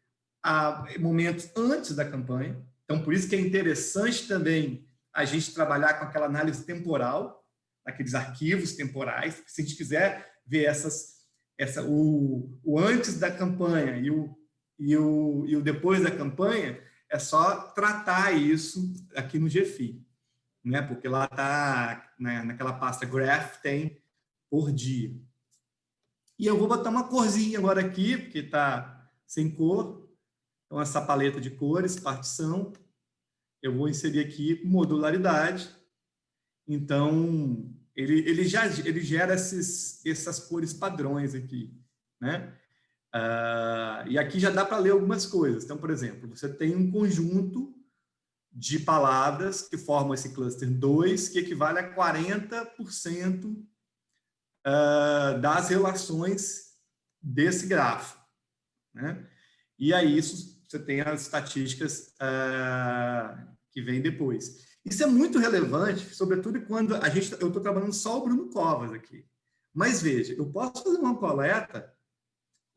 a momentos antes da campanha. Então, por isso que é interessante também a gente trabalhar com aquela análise temporal, aqueles arquivos temporais. Se a gente quiser ver essas, essa, o, o antes da campanha e o, e, o, e o depois da campanha, é só tratar isso aqui no GFI, né? porque lá está, né, naquela pasta graph, tem por dia. E eu vou botar uma corzinha agora aqui, porque está sem cor, então, essa paleta de cores, partição, eu vou inserir aqui modularidade. Então, ele, ele já ele gera esses, essas cores padrões aqui, né? Uh, e aqui já dá para ler algumas coisas. Então, por exemplo, você tem um conjunto de palavras que formam esse cluster 2, que equivale a 40% uh, ah, das relações desse grafo. Né? E aí isso você tem as estatísticas uh, que vem depois. Isso é muito relevante, sobretudo quando a gente, eu estou trabalhando só o Bruno Covas aqui. Mas veja, eu posso fazer uma coleta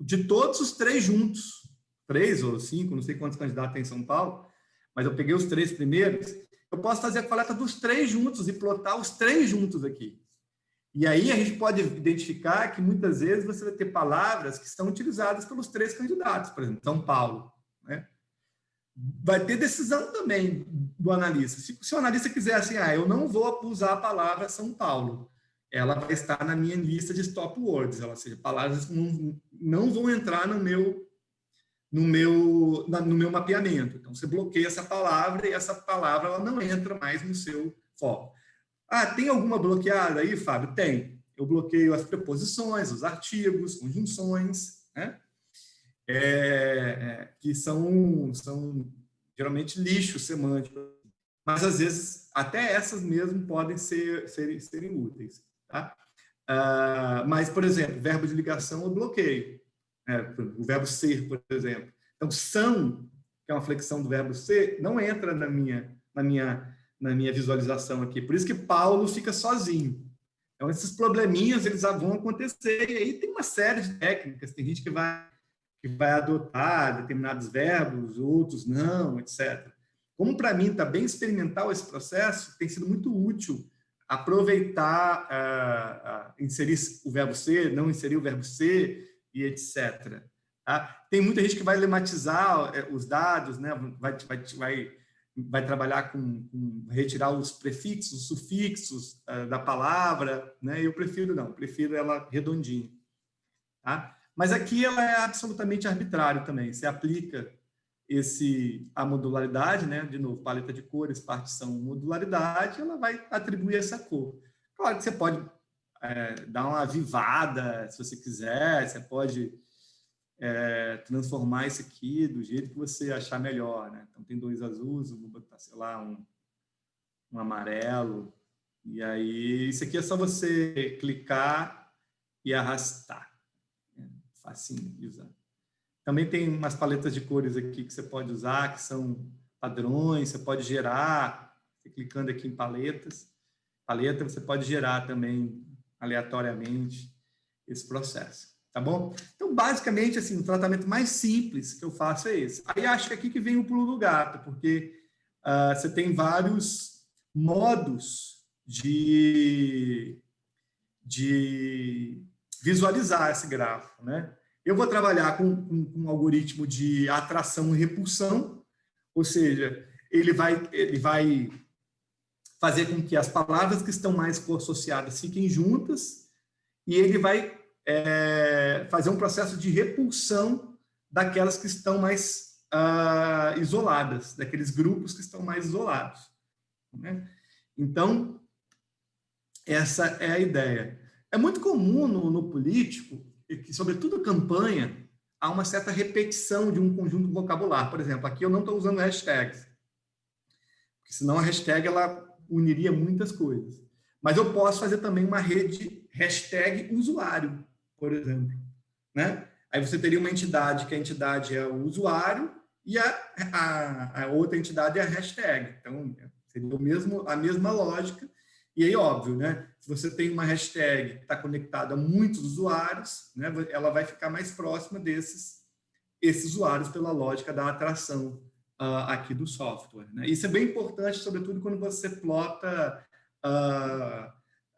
de todos os três juntos, três ou cinco, não sei quantos candidatos tem em São Paulo, mas eu peguei os três primeiros, eu posso fazer a coleta dos três juntos e plotar os três juntos aqui. E aí a gente pode identificar que muitas vezes você vai ter palavras que são utilizadas pelos três candidatos, por exemplo, São Paulo. Né? Vai ter decisão também do analista. Se, se o analista quiser assim, ah, eu não vou usar a palavra São Paulo, ela vai estar na minha lista de stop words, ou seja, palavras não, não vão entrar no meu no meu no meu mapeamento. Então você bloqueia essa palavra e essa palavra ela não entra mais no seu foco. Ah, tem alguma bloqueada aí, Fábio? Tem. Eu bloqueio as preposições, os artigos, conjunções, né? É, é, que são, são geralmente lixo semântico, mas às vezes até essas mesmo podem ser, ser serem úteis. Tá? Ah, mas, por exemplo, verbo de ligação eu bloqueio. Né? O verbo ser, por exemplo. Então, são, que é uma flexão do verbo ser, não entra na minha, na minha na minha visualização aqui. Por isso que Paulo fica sozinho. Então, esses probleminhas, eles vão acontecer. E aí tem uma série de técnicas. Tem gente que vai, que vai adotar determinados verbos, outros não, etc. Como para mim está bem experimental esse processo, tem sido muito útil aproveitar, uh, uh, inserir o verbo ser, não inserir o verbo ser e etc. Tá? Tem muita gente que vai lematizar eh, os dados, né? vai, vai, vai vai trabalhar com, com retirar os prefixos, os sufixos uh, da palavra, né? Eu prefiro não, prefiro ela redondinha, tá? Mas aqui ela é absolutamente arbitrário também. Você aplica esse a modularidade, né? De novo, paleta de cores, partição, modularidade, ela vai atribuir essa cor. Claro que você pode é, dar uma avivada, se você quiser, você pode é, transformar isso aqui do jeito que você achar melhor. Né? Então, tem dois azuis, vou botar, sei lá, um, um amarelo. E aí, isso aqui é só você clicar e arrastar. É facinho de usar. Também tem umas paletas de cores aqui que você pode usar, que são padrões, você pode gerar, clicando aqui em paletas, paleta, você pode gerar também aleatoriamente esse processo tá bom? Então, basicamente, assim, o tratamento mais simples que eu faço é esse. Aí acho que aqui que vem o pulo do gato, porque uh, você tem vários modos de, de visualizar esse gráfico, né? Eu vou trabalhar com, com, com um algoritmo de atração e repulsão, ou seja, ele vai, ele vai fazer com que as palavras que estão mais associadas fiquem juntas e ele vai é, fazer um processo de repulsão daquelas que estão mais uh, isoladas, daqueles grupos que estão mais isolados. Né? Então, essa é a ideia. É muito comum no, no político, que, sobretudo campanha, há uma certa repetição de um conjunto vocabular. Por exemplo, aqui eu não estou usando hashtags, porque senão a hashtag ela uniria muitas coisas. Mas eu posso fazer também uma rede hashtag usuário por exemplo. Né? Aí você teria uma entidade, que a entidade é o usuário, e a, a, a outra entidade é a hashtag. Então, seria o mesmo, a mesma lógica. E aí, óbvio, né? se você tem uma hashtag que está conectada a muitos usuários, né? ela vai ficar mais próxima desses esses usuários pela lógica da atração uh, aqui do software. Né? Isso é bem importante, sobretudo quando você plota uh,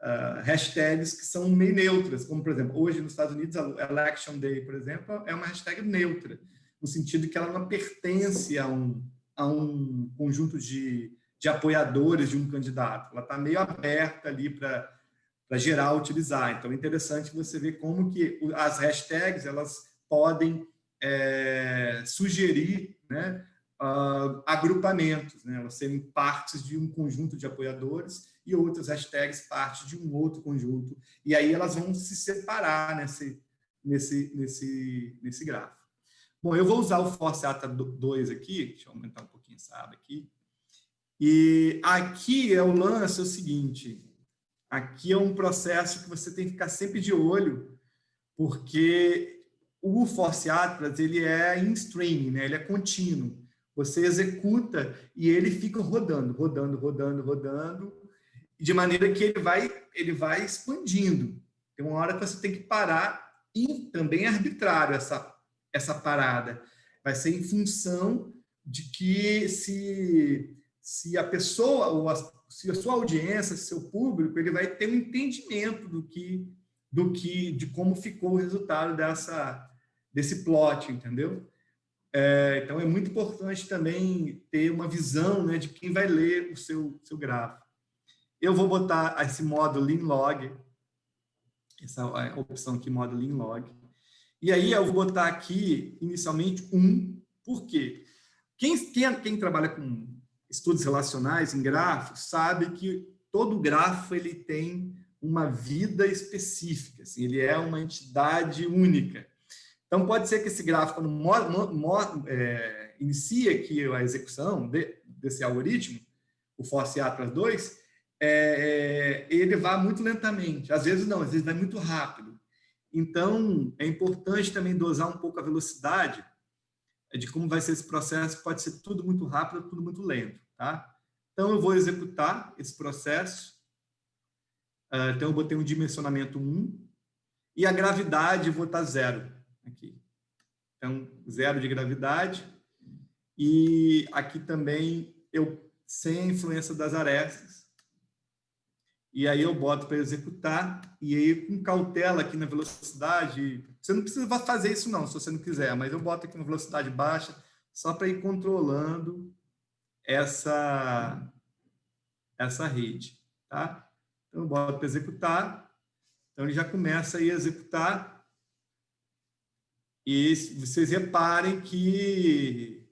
uh, hashtags que são meio neutras, como, por exemplo, hoje nos Estados Unidos, a Election Day, por exemplo, é uma hashtag neutra, no sentido que ela não pertence a um, a um conjunto de, de apoiadores de um candidato. Ela está meio aberta ali para para geral utilizar. Então, é interessante você ver como que as hashtags elas podem é, sugerir né, uh, agrupamentos, né, elas serem partes de um conjunto de apoiadores e outras hashtags parte de um outro conjunto. E aí elas vão se separar nesse, nesse, nesse, nesse gráfico. Bom, eu vou usar o Force Ata 2 aqui, deixa eu aumentar um pouquinho essa aba aqui. E aqui é o lance é o seguinte, aqui é um processo que você tem que ficar sempre de olho, porque o Force Atlas ele é in streaming, né? ele é contínuo. Você executa e ele fica rodando, rodando, rodando, rodando, de maneira que ele vai, ele vai expandindo. Tem uma hora que você tem que parar e também é arbitrário essa, essa parada. Vai ser em função de que se, se a pessoa, ou a, se a sua audiência, seu público, ele vai ter um entendimento do que, do que, de como ficou o resultado dessa, desse plot, entendeu? É, então, é muito importante também ter uma visão né, de quem vai ler o seu, seu gráfico. Eu vou botar esse modo lean log, essa opção aqui, modo lean log. E aí eu vou botar aqui, inicialmente, um. Por quê? Quem, quem, quem trabalha com estudos relacionais em gráficos sabe que todo grafo ele tem uma vida específica, assim, ele é uma entidade única. Então, pode ser que esse gráfico, quando é, inicia aqui a execução de, desse algoritmo, o Force Atlas 2, é, é, ele vá muito lentamente. Às vezes não, às vezes vai muito rápido. Então, é importante também dosar um pouco a velocidade de como vai ser esse processo. Pode ser tudo muito rápido, tudo muito lento. Tá? Então, eu vou executar esse processo. Ah, então, eu botei um dimensionamento 1 e a gravidade vou botar zero aqui. Então, zero de gravidade. E aqui também eu sem a influência das arestas. E aí eu boto para executar, e aí com cautela aqui na velocidade, você não precisa fazer isso não, se você não quiser, mas eu boto aqui na velocidade baixa, só para ir controlando essa, essa rede, tá? Então eu boto para executar, então ele já começa a executar, e vocês reparem que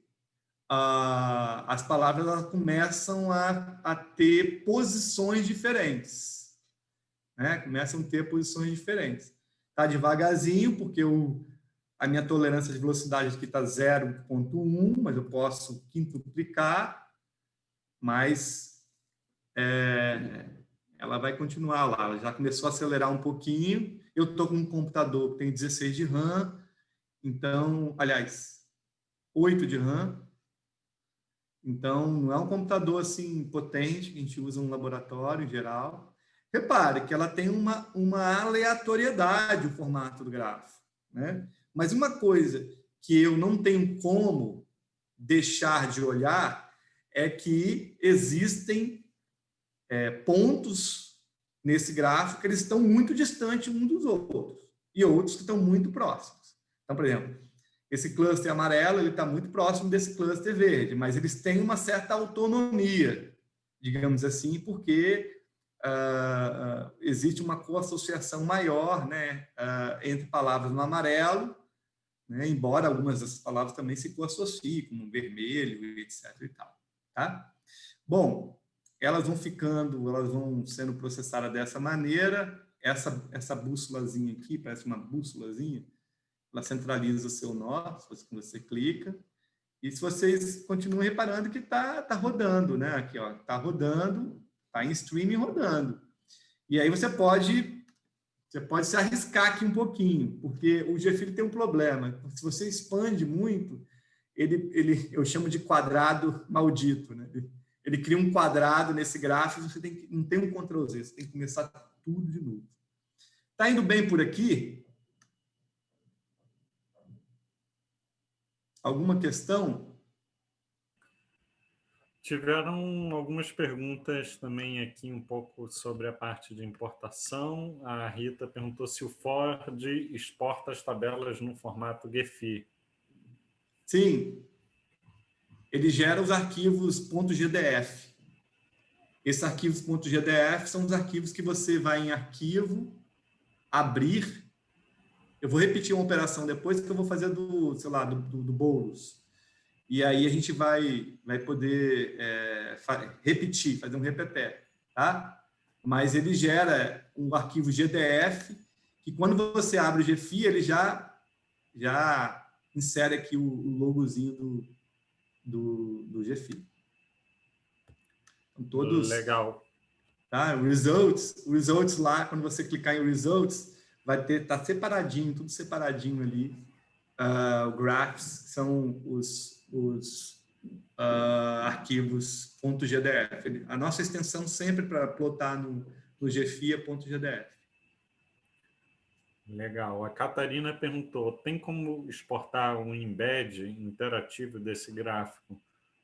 ah, as palavras começam a, a ter posições diferentes. Né? Começam a ter posições diferentes. Está devagarzinho, porque o, a minha tolerância de velocidade aqui está 0.1, mas eu posso quintuplicar, mas é, ela vai continuar lá. Ela já começou a acelerar um pouquinho. Eu estou com um computador que tem 16 de RAM, então, aliás, 8 de RAM. Então, não é um computador assim potente que a gente usa no laboratório em geral. Repare que ela tem uma, uma aleatoriedade o formato do grafo. Né? Mas uma coisa que eu não tenho como deixar de olhar é que existem é, pontos nesse gráfico que eles estão muito distantes um dos outros e outros que estão muito próximos. Então, por exemplo, esse cluster amarelo ele está muito próximo desse cluster verde, mas eles têm uma certa autonomia, digamos assim, porque uh, existe uma coassociação maior né, uh, entre palavras no amarelo, né, embora algumas dessas palavras também se coassociem, como vermelho, etc. E tal, tá? Bom, elas vão ficando, elas vão sendo processadas dessa maneira, essa, essa bússolazinha aqui, parece uma bússolazinha, ela centraliza o seu nó, se você clica, e se vocês continuam reparando que está tá rodando, né? Aqui, ó, está rodando, está em streaming rodando. E aí você pode, você pode se arriscar aqui um pouquinho, porque o GFIL tem um problema. Se você expande muito, ele, ele, eu chamo de quadrado maldito, né? Ele, ele cria um quadrado nesse gráfico, você tem que, não tem um Ctrl Z, você tem que começar tudo de novo. Está indo bem por aqui? Alguma questão? Tiveram algumas perguntas também aqui um pouco sobre a parte de importação. A Rita perguntou se o Ford exporta as tabelas no formato GEFI. Sim. Ele gera os arquivos .gdf. Esses arquivos .gdf são os arquivos que você vai em arquivo, abrir eu vou repetir uma operação depois que eu vou fazer do, sei lá, do, do, do Boulos. E aí a gente vai, vai poder é, repetir, fazer um repepé, tá? Mas ele gera um arquivo GDF que quando você abre o GFI, ele já, já insere aqui o, o logozinho do, do, do GFI. Então, todos... Legal. Tá? Results, results lá, quando você clicar em Results, vai ter, tá separadinho, tudo separadinho ali. Uh, graphs são os, os, uh, arquivos .gdf. A nossa extensão sempre para plotar no, no GFIA é .gdf. Legal. A Catarina perguntou, tem como exportar um embed interativo desse gráfico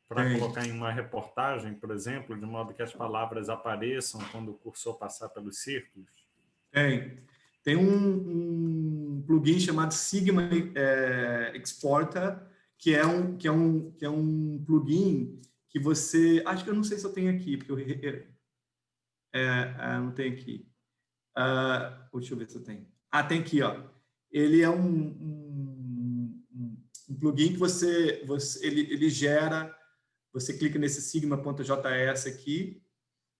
para colocar em uma reportagem, por exemplo, de modo que as palavras apareçam quando o cursor passar pelos círculos? Tem. Tem um, um plugin chamado Sigma é, Exporter, que é, um, que, é um, que é um plugin que você... Acho que eu não sei se eu tenho aqui, porque eu... É, é, não tenho aqui. Uh, deixa eu ver se eu tenho. Ah, tem aqui, ó. Ele é um, um, um plugin que você, você ele, ele gera, você clica nesse sigma.js aqui,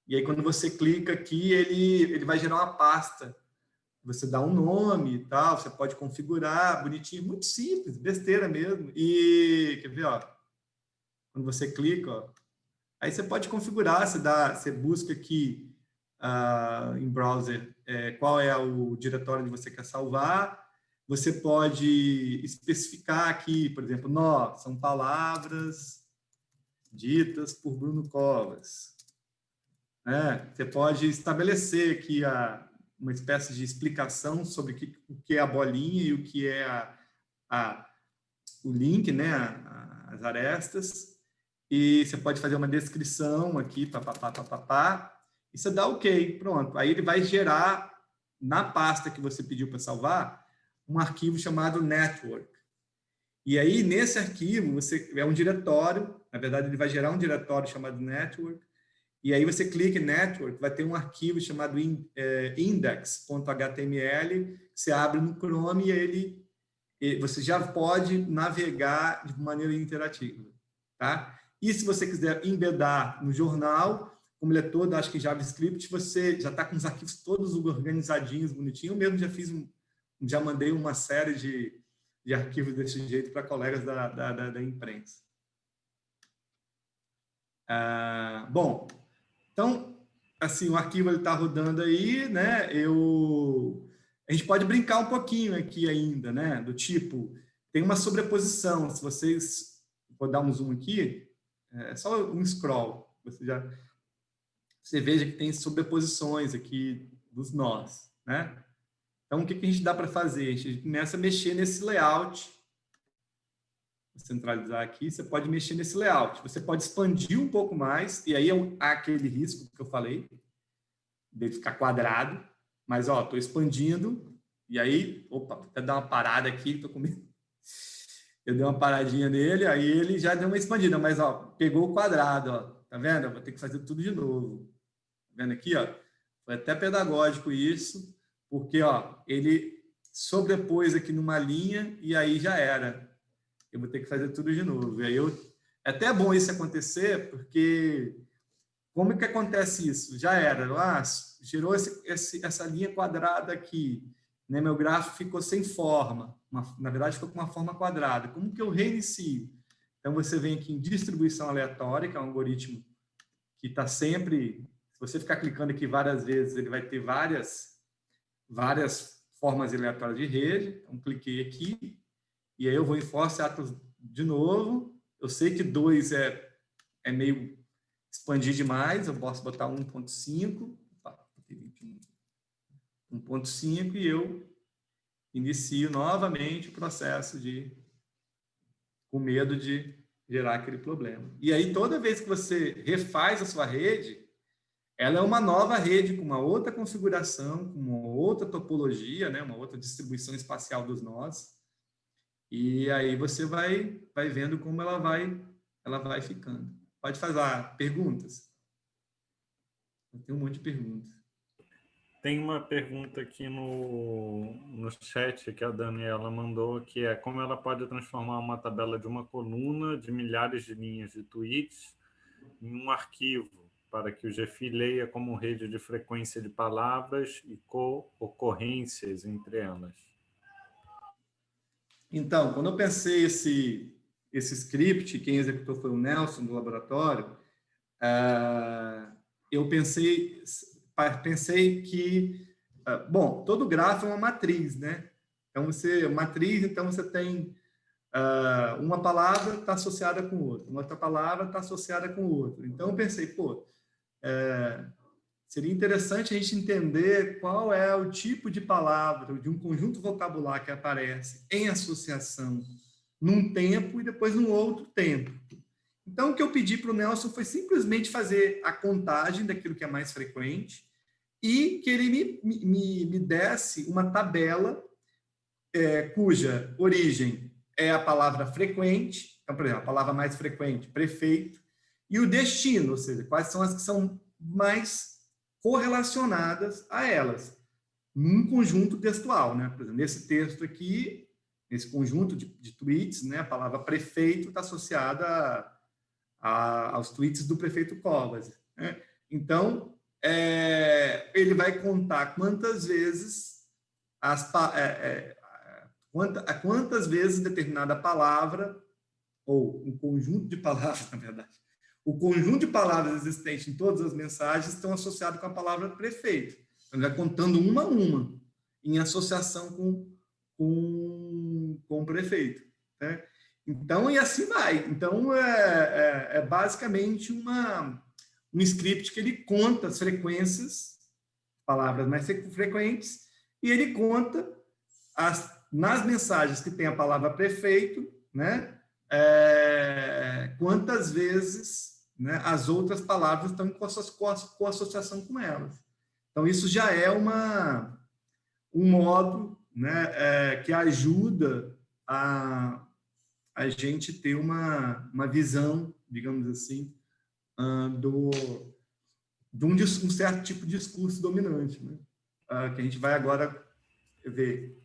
e aí quando você clica aqui, ele, ele vai gerar uma pasta. Você dá um nome e tal, você pode configurar, bonitinho, muito simples, besteira mesmo. E, quer ver, ó, quando você clica, ó, aí você pode configurar, você, dá, você busca aqui uh, em browser é, qual é o diretório que você quer salvar. Você pode especificar aqui, por exemplo, nó, são palavras ditas por Bruno Covas. É, você pode estabelecer aqui a, uma espécie de explicação sobre que, o que é a bolinha e o que é a, a o link, né, a, as arestas. E você pode fazer uma descrição aqui, papapá, papapá, e você dá OK, pronto. Aí ele vai gerar, na pasta que você pediu para salvar, um arquivo chamado network. E aí, nesse arquivo, você é um diretório, na verdade, ele vai gerar um diretório chamado network, e aí você clica em network, vai ter um arquivo chamado é, index.html, você abre no Chrome e ele, você já pode navegar de maneira interativa. Tá? E se você quiser embedar no jornal, como ele é todo, acho que JavaScript, você já está com os arquivos todos organizadinhos, bonitinho. Eu mesmo já fiz já mandei uma série de, de arquivos desse jeito para colegas da, da, da, da imprensa. Ah, bom, então, assim, o arquivo está rodando aí, né? Eu, a gente pode brincar um pouquinho aqui ainda, né? Do tipo, tem uma sobreposição. Se vocês, vou dar um zoom aqui, é só um scroll. Você já você veja que tem sobreposições aqui dos nós, né? Então, o que, que a gente dá para fazer? A gente começa a mexer nesse layout. Centralizar aqui, você pode mexer nesse layout. Você pode expandir um pouco mais, e aí é há aquele risco que eu falei, de ficar quadrado. Mas, ó, estou expandindo, e aí, opa, até dar uma parada aqui, estou com medo. Eu dei uma paradinha nele, aí ele já deu uma expandida, mas, ó, pegou o quadrado, ó. Tá vendo? Eu vou ter que fazer tudo de novo vendo aqui, ó, foi até pedagógico isso, porque ó, ele sobrepôs aqui numa linha e aí já era. Eu vou ter que fazer tudo de novo. E aí eu, é até bom isso acontecer, porque como que acontece isso? Já era, ah, gerou esse, esse, essa linha quadrada aqui, né? meu gráfico ficou sem forma, uma, na verdade ficou com uma forma quadrada. Como que eu reinicio? Então você vem aqui em distribuição aleatória, que é um algoritmo que está sempre se você ficar clicando aqui várias vezes, ele vai ter várias, várias formas aleatórias de rede. Então, cliquei aqui, e aí eu vou em force atos de novo. Eu sei que 2 é, é meio expandir demais, eu posso botar 1.5, 1.5 e eu inicio novamente o processo de com medo de gerar aquele problema. E aí, toda vez que você refaz a sua rede, ela é uma nova rede com uma outra configuração, com uma outra topologia, né? uma outra distribuição espacial dos nós. E aí você vai, vai vendo como ela vai, ela vai ficando. Pode fazer perguntas. Eu tenho um monte de perguntas. Tem uma pergunta aqui no, no chat que a Daniela mandou, que é como ela pode transformar uma tabela de uma coluna de milhares de linhas de tweets em um arquivo para que o GFI leia como rede de frequência de palavras e co-ocorrências entre elas. Então, quando eu pensei esse, esse script, quem executou foi o Nelson, do laboratório, uh, eu pensei, pensei que, uh, bom, todo grafo é uma matriz, né? Então, você, matriz, então você tem uh, uma palavra está associada com outra, uma outra palavra está associada com outra. Então, eu pensei, pô, é, seria interessante a gente entender qual é o tipo de palavra, de um conjunto vocabular que aparece em associação num tempo e depois num outro tempo. Então, o que eu pedi para o Nelson foi simplesmente fazer a contagem daquilo que é mais frequente e que ele me, me, me desse uma tabela é, cuja origem é a palavra frequente, então, por exemplo, a palavra mais frequente, prefeito, e o destino, ou seja, quais são as que são mais correlacionadas a elas, num conjunto textual. Né? Por exemplo, nesse texto aqui, nesse conjunto de, de tweets, né, a palavra prefeito está associada a, a, aos tweets do prefeito Covas. Né? Então, é, ele vai contar quantas vezes as, é, é, quanta, quantas vezes determinada palavra, ou um conjunto de palavras, na verdade, o conjunto de palavras existentes em todas as mensagens estão associados com a palavra prefeito. Então, ele vai contando uma a uma, em associação com, com, com o prefeito. Né? Então, e assim vai. Então, é, é, é, basicamente uma, um script que ele conta as frequências, palavras mais frequentes, e ele conta as, nas mensagens que tem a palavra prefeito, né, é, quantas vezes né, as outras palavras estão em co-associação com elas. Então, isso já é uma, um modo né, é, que ajuda a, a gente ter uma, uma visão, digamos assim, uh, do, de um, um, certo tipo de discurso dominante, né? uh, que a gente vai agora ver.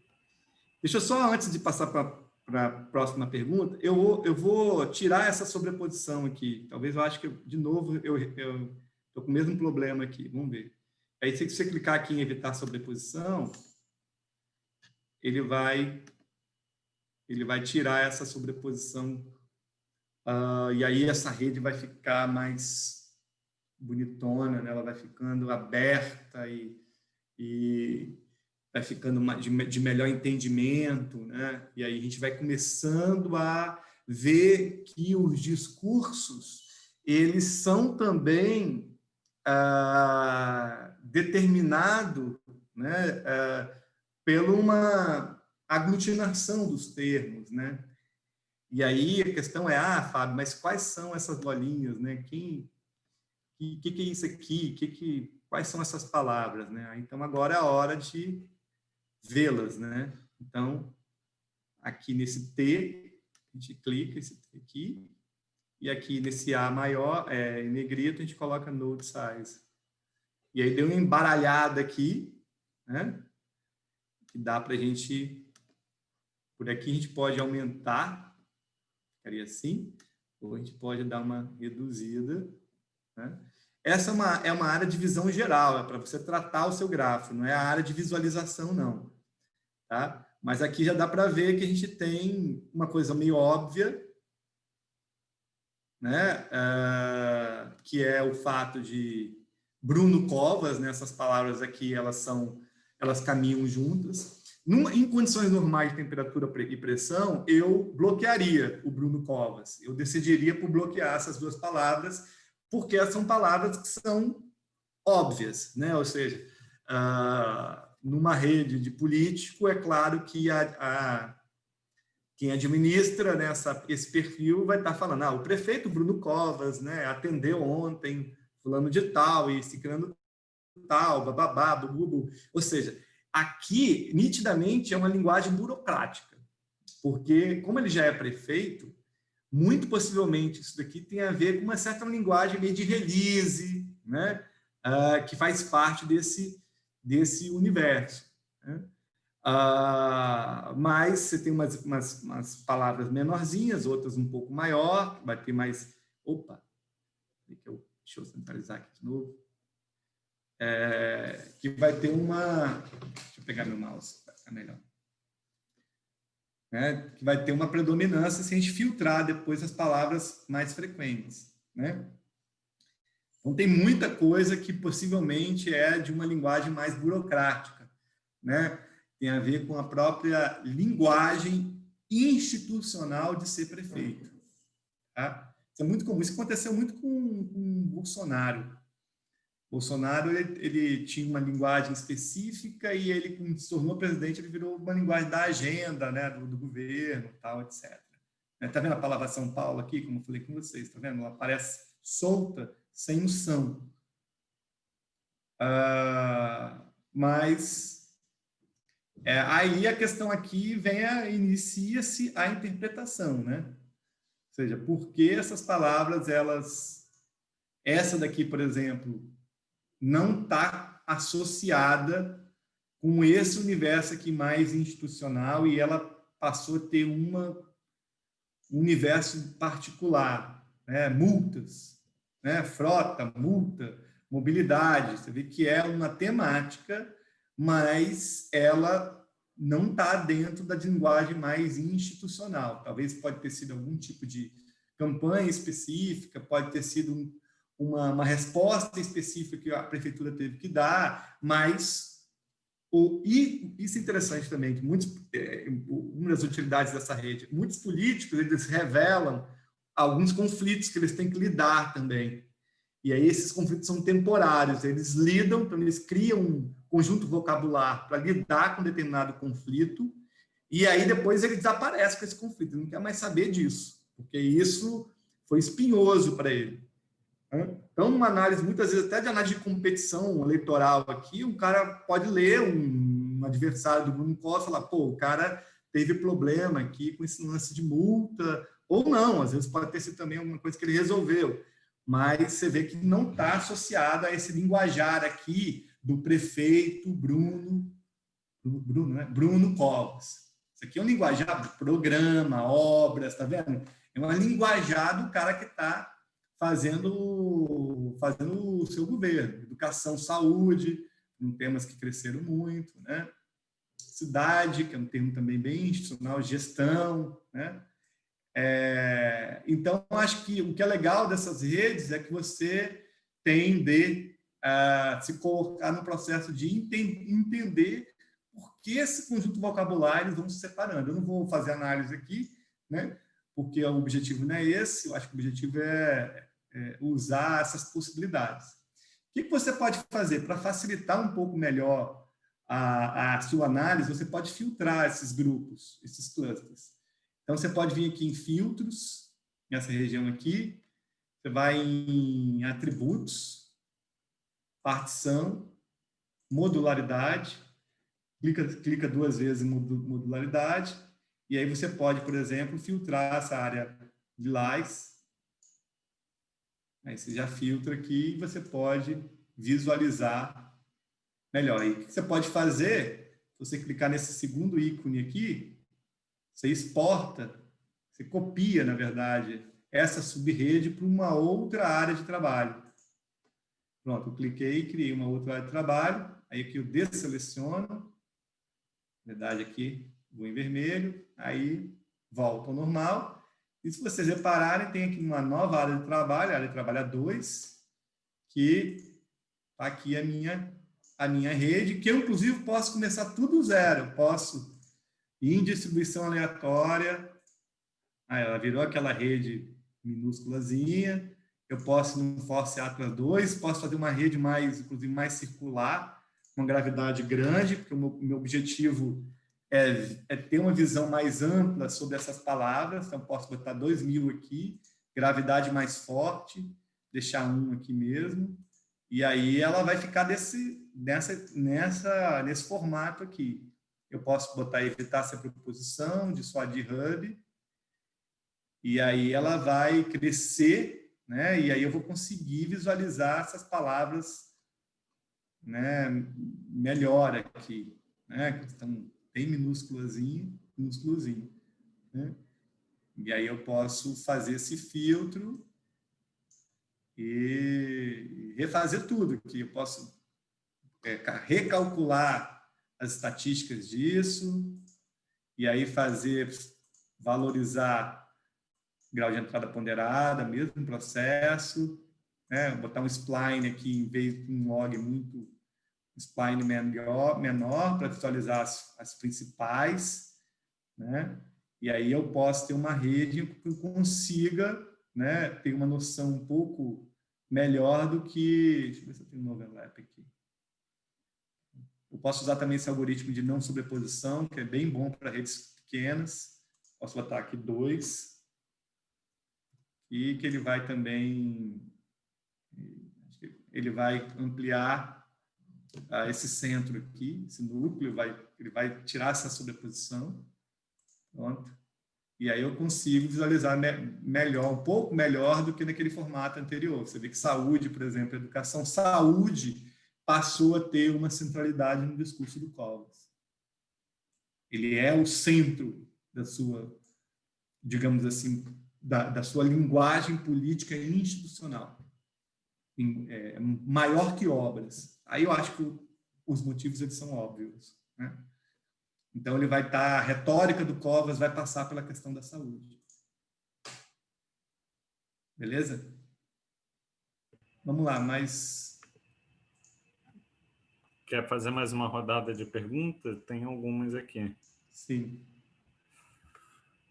Deixa eu só, antes de passar para para a próxima pergunta, eu vou, eu vou tirar essa sobreposição aqui. Talvez eu acho que, de novo, eu estou com o mesmo problema aqui. Vamos ver. Aí, se você clicar aqui em evitar sobreposição, ele vai, ele vai tirar essa sobreposição. Uh, e aí, essa rede vai ficar mais bonitona, né? ela vai ficando aberta e, e vai ficando de melhor entendimento, né? E aí a gente vai começando a ver que os discursos, eles são também ah, determinados né, ah, pela uma aglutinação dos termos, né? E aí a questão é, ah, Fábio, mas quais são essas bolinhas, né? Quem, que, que, que é isso aqui? Que, que, quais são essas palavras, né? Então agora é a hora de vê-las, né? Então, aqui nesse T, a gente clica esse T aqui, e aqui nesse A maior, é, em negrito, a gente coloca node size. E aí deu uma embaralhada aqui, né? Que dá para a gente, por aqui a gente pode aumentar, ficaria assim, ou a gente pode dar uma reduzida, né? Essa é uma, é uma área de visão geral, é para você tratar o seu gráfico, não é a área de visualização, não. Tá? Mas aqui já dá para ver que a gente tem uma coisa meio óbvia, né? Uh, que é o fato de Bruno Covas, né? essas palavras aqui, elas são, elas caminham juntas. Num, em condições normais de temperatura e pressão, eu bloquearia o Bruno Covas. Eu decidiria por bloquear essas duas palavras, porque são palavras que são óbvias, né? Ou seja, uh, numa rede de político, é claro que a, a quem administra nessa, esse perfil vai estar falando, ah, o prefeito Bruno Covas né, atendeu ontem fulano de tal e ciclano tal, bababá, bubu. Ou seja, aqui, nitidamente, é uma linguagem burocrática, porque como ele já é prefeito, muito possivelmente isso daqui tem a ver com uma certa linguagem meio de release, né? Uh, que faz parte desse, desse universo. Né? Ah, mas você tem umas, umas, umas, palavras menorzinhas, outras um pouco maior, vai ter mais... Opa! Deixa eu centralizar aqui de novo. É, que vai ter uma... Deixa eu pegar meu mouse, para ficar melhor. É, que vai ter uma predominância se a gente filtrar depois as palavras mais frequentes. Né? Então, tem muita coisa que possivelmente é de uma linguagem mais burocrática, né? Tem a ver com a própria linguagem institucional de ser prefeito. Tá? Isso é muito comum. Isso aconteceu muito com, com Bolsonaro. Bolsonaro ele, ele, tinha uma linguagem específica e ele, quando se tornou presidente, ele virou uma linguagem da agenda, né, do, do governo, tal, etc. Está vendo a palavra São Paulo aqui, como eu falei com vocês? Está vendo? Ela aparece solta, sem noção. Uh, mas é, aí a questão aqui vem a inicia-se a interpretação, né? Ou seja, por que essas palavras elas essa daqui, por exemplo, não está associada com esse universo aqui mais institucional e ela passou a ter uma, um universo particular, né? multas, né? frota, multa, mobilidade. Você vê que é uma temática, mas ela não está dentro da linguagem mais institucional. Talvez pode ter sido algum tipo de campanha específica, pode ter sido um, uma, uma, resposta específica que a prefeitura teve que dar, mas o, e isso é interessante também, que muitos, é, uma das utilidades dessa rede, muitos políticos eles revelam alguns conflitos que eles têm que lidar também. E aí esses conflitos são temporários, eles lidam, então eles criam um conjunto vocabular para lidar com determinado conflito, e aí depois ele desaparece com esse conflito, ele não quer mais saber disso, porque isso foi espinhoso para ele. Então, uma análise, muitas vezes, até de análise de competição eleitoral aqui, um cara pode ler um, um adversário do Bruno Costa e falar, pô, o cara teve problema aqui com esse lance de multa, ou não, às vezes pode ter sido também alguma coisa que ele resolveu, mas você vê que não está associado a esse linguajar aqui do prefeito Bruno, Bruno, né? Bruno Covas. Isso aqui é um linguajar, programa, obras, tá vendo? É uma linguajar do cara que está fazendo, fazendo o seu governo. Educação, saúde, temas que cresceram muito, né? Cidade, que é um termo também bem institucional, gestão, né? É, então, acho que o que é legal dessas redes é que você tem de uh, se colocar no processo de entender por que esse conjunto vocabulário vão se separando. Eu não vou fazer análise aqui, né? porque o objetivo não é esse, eu acho que o objetivo é é, usar essas possibilidades. O que, você pode fazer para facilitar um pouco melhor a, a sua análise? Você pode filtrar esses grupos, esses clusters. Então, você pode vir aqui em filtros, nessa região aqui, você vai em atributos, partição, modularidade, clica, clica duas vezes em modularidade, e aí você pode, por exemplo, filtrar essa área de lais Aí você já filtra aqui e você pode visualizar melhor. E o que você pode fazer, você clicar nesse segundo ícone aqui, você exporta, você copia, na verdade, essa subrede para uma outra área de trabalho. Pronto, eu cliquei e criei uma outra área de trabalho. Aí aqui eu desseleciono, na verdade aqui vou em vermelho, aí volta ao normal. E se vocês repararem, tem aqui uma nova área de trabalho, área de trabalho 2, que está aqui a minha, a minha rede, que eu, inclusive, posso começar tudo zero. Eu posso ir em distribuição aleatória, aí ela virou aquela rede minúsculazinha, eu posso no Force Atlas 2, posso fazer uma rede mais, inclusive, mais circular, com gravidade grande, porque o meu, meu objetivo é, é, ter uma visão mais ampla sobre essas palavras, então posso botar 2 mil aqui, gravidade mais forte, deixar um aqui mesmo, e aí ela vai ficar desse, nessa, nessa, nesse formato aqui. Eu posso botar evitar essa preposição, dissuadir hub, e aí ela vai crescer, né? e aí eu vou conseguir visualizar essas palavras né, melhor aqui, né? que estão bem minúsculazinho, minúsculozinho. Né? E aí eu posso fazer esse filtro e refazer tudo aqui. Eu posso é, recalcular as estatísticas disso e aí fazer, valorizar grau de entrada ponderada, mesmo processo, né? botar um spline aqui em vez de um log muito spline menor, menor para visualizar as, as principais, né? E aí eu posso ter uma rede que consiga né, ter uma noção um pouco melhor do que... Deixa eu ver se eu tenho um overlap aqui. Eu posso usar também esse algoritmo de não sobreposição, que é bem bom para redes pequenas. Posso botar aqui dois. E que ele vai também... Ele vai ampliar uh, esse centro aqui, esse núcleo, vai, ele vai tirar essa sobreposição. Pronto. E aí eu consigo visualizar me melhor, um pouco melhor do que naquele formato anterior. Você vê que saúde, por exemplo, educação, saúde passou a ter uma centralidade no discurso do Covas. Ele é o centro da sua, digamos assim, da, da sua linguagem política institucional. É, maior que obras. Aí eu acho que os motivos eles são óbvios. Né? Então, ele vai estar, a retórica do Covas vai passar pela questão da saúde. Beleza? Vamos lá, mas... Quer fazer mais uma rodada de perguntas? Tem algumas aqui. Sim.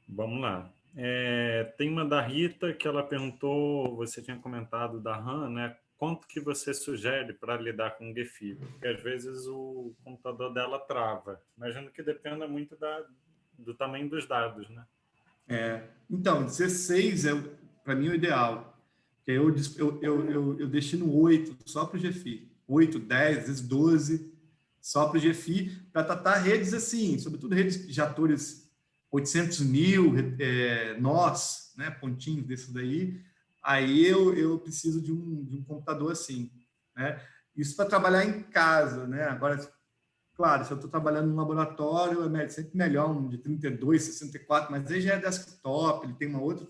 Vamos lá. É, tem uma da Rita que ela perguntou, você tinha comentado da RAM, né? Quanto que você sugere para lidar com o GEFI? Porque às vezes o computador dela trava. Imagino que dependa muito da, do tamanho dos dados, né? É, então, 16 é, para mim, o ideal. Eu, eu, eu, eu, eu destino 8 só para o GFI. 8, 10, às vezes 12 só para o GFI, para tratar redes assim, sobretudo redes de atores 800 mil, é, nós, né, pontinhos desses daí, aí eu, eu preciso de um, de um computador assim. Né? Isso para trabalhar em casa. Né? Agora, claro, se eu estou trabalhando no laboratório, é sempre melhor um de 32, 64, mas aí já é desktop, ele tem uma outra,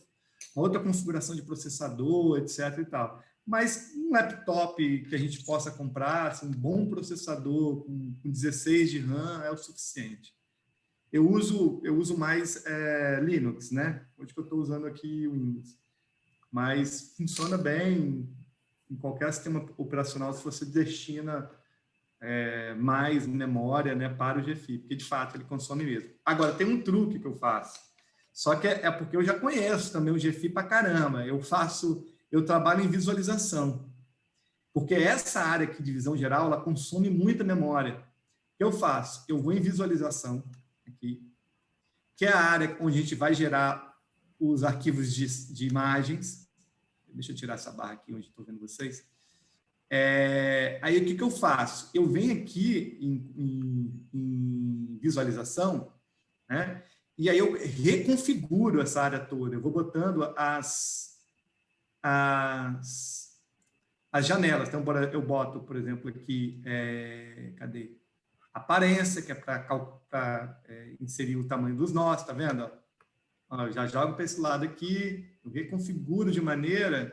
uma outra configuração de processador, etc. E tal. Mas um laptop que a gente possa comprar, assim, um bom processador com, com 16 de RAM é o suficiente. Eu uso, eu uso mais é, Linux, né? Hoje que eu estou usando aqui o Windows mas funciona bem em qualquer sistema operacional se você destina é, mais memória né, para o GFI, porque de fato ele consome mesmo. Agora, tem um truque que eu faço, só que é, é porque eu já conheço também o GFI para caramba, eu faço, eu trabalho em visualização, porque essa área aqui de visão geral, ela consome muita memória. O que eu faço? Eu vou em visualização, aqui, que é a área onde a gente vai gerar os arquivos de, de imagens. Deixa eu tirar essa barra aqui onde estou vendo vocês. É, aí o que, que eu faço? Eu venho aqui em, em, em, visualização, né? E aí eu reconfiguro essa área toda. Eu vou botando as, as, as janelas. Então, eu boto, por exemplo, aqui, é, cadê? Aparência, que é para é, inserir o tamanho dos nós, tá vendo? Já jogo para esse lado aqui, eu reconfiguro de maneira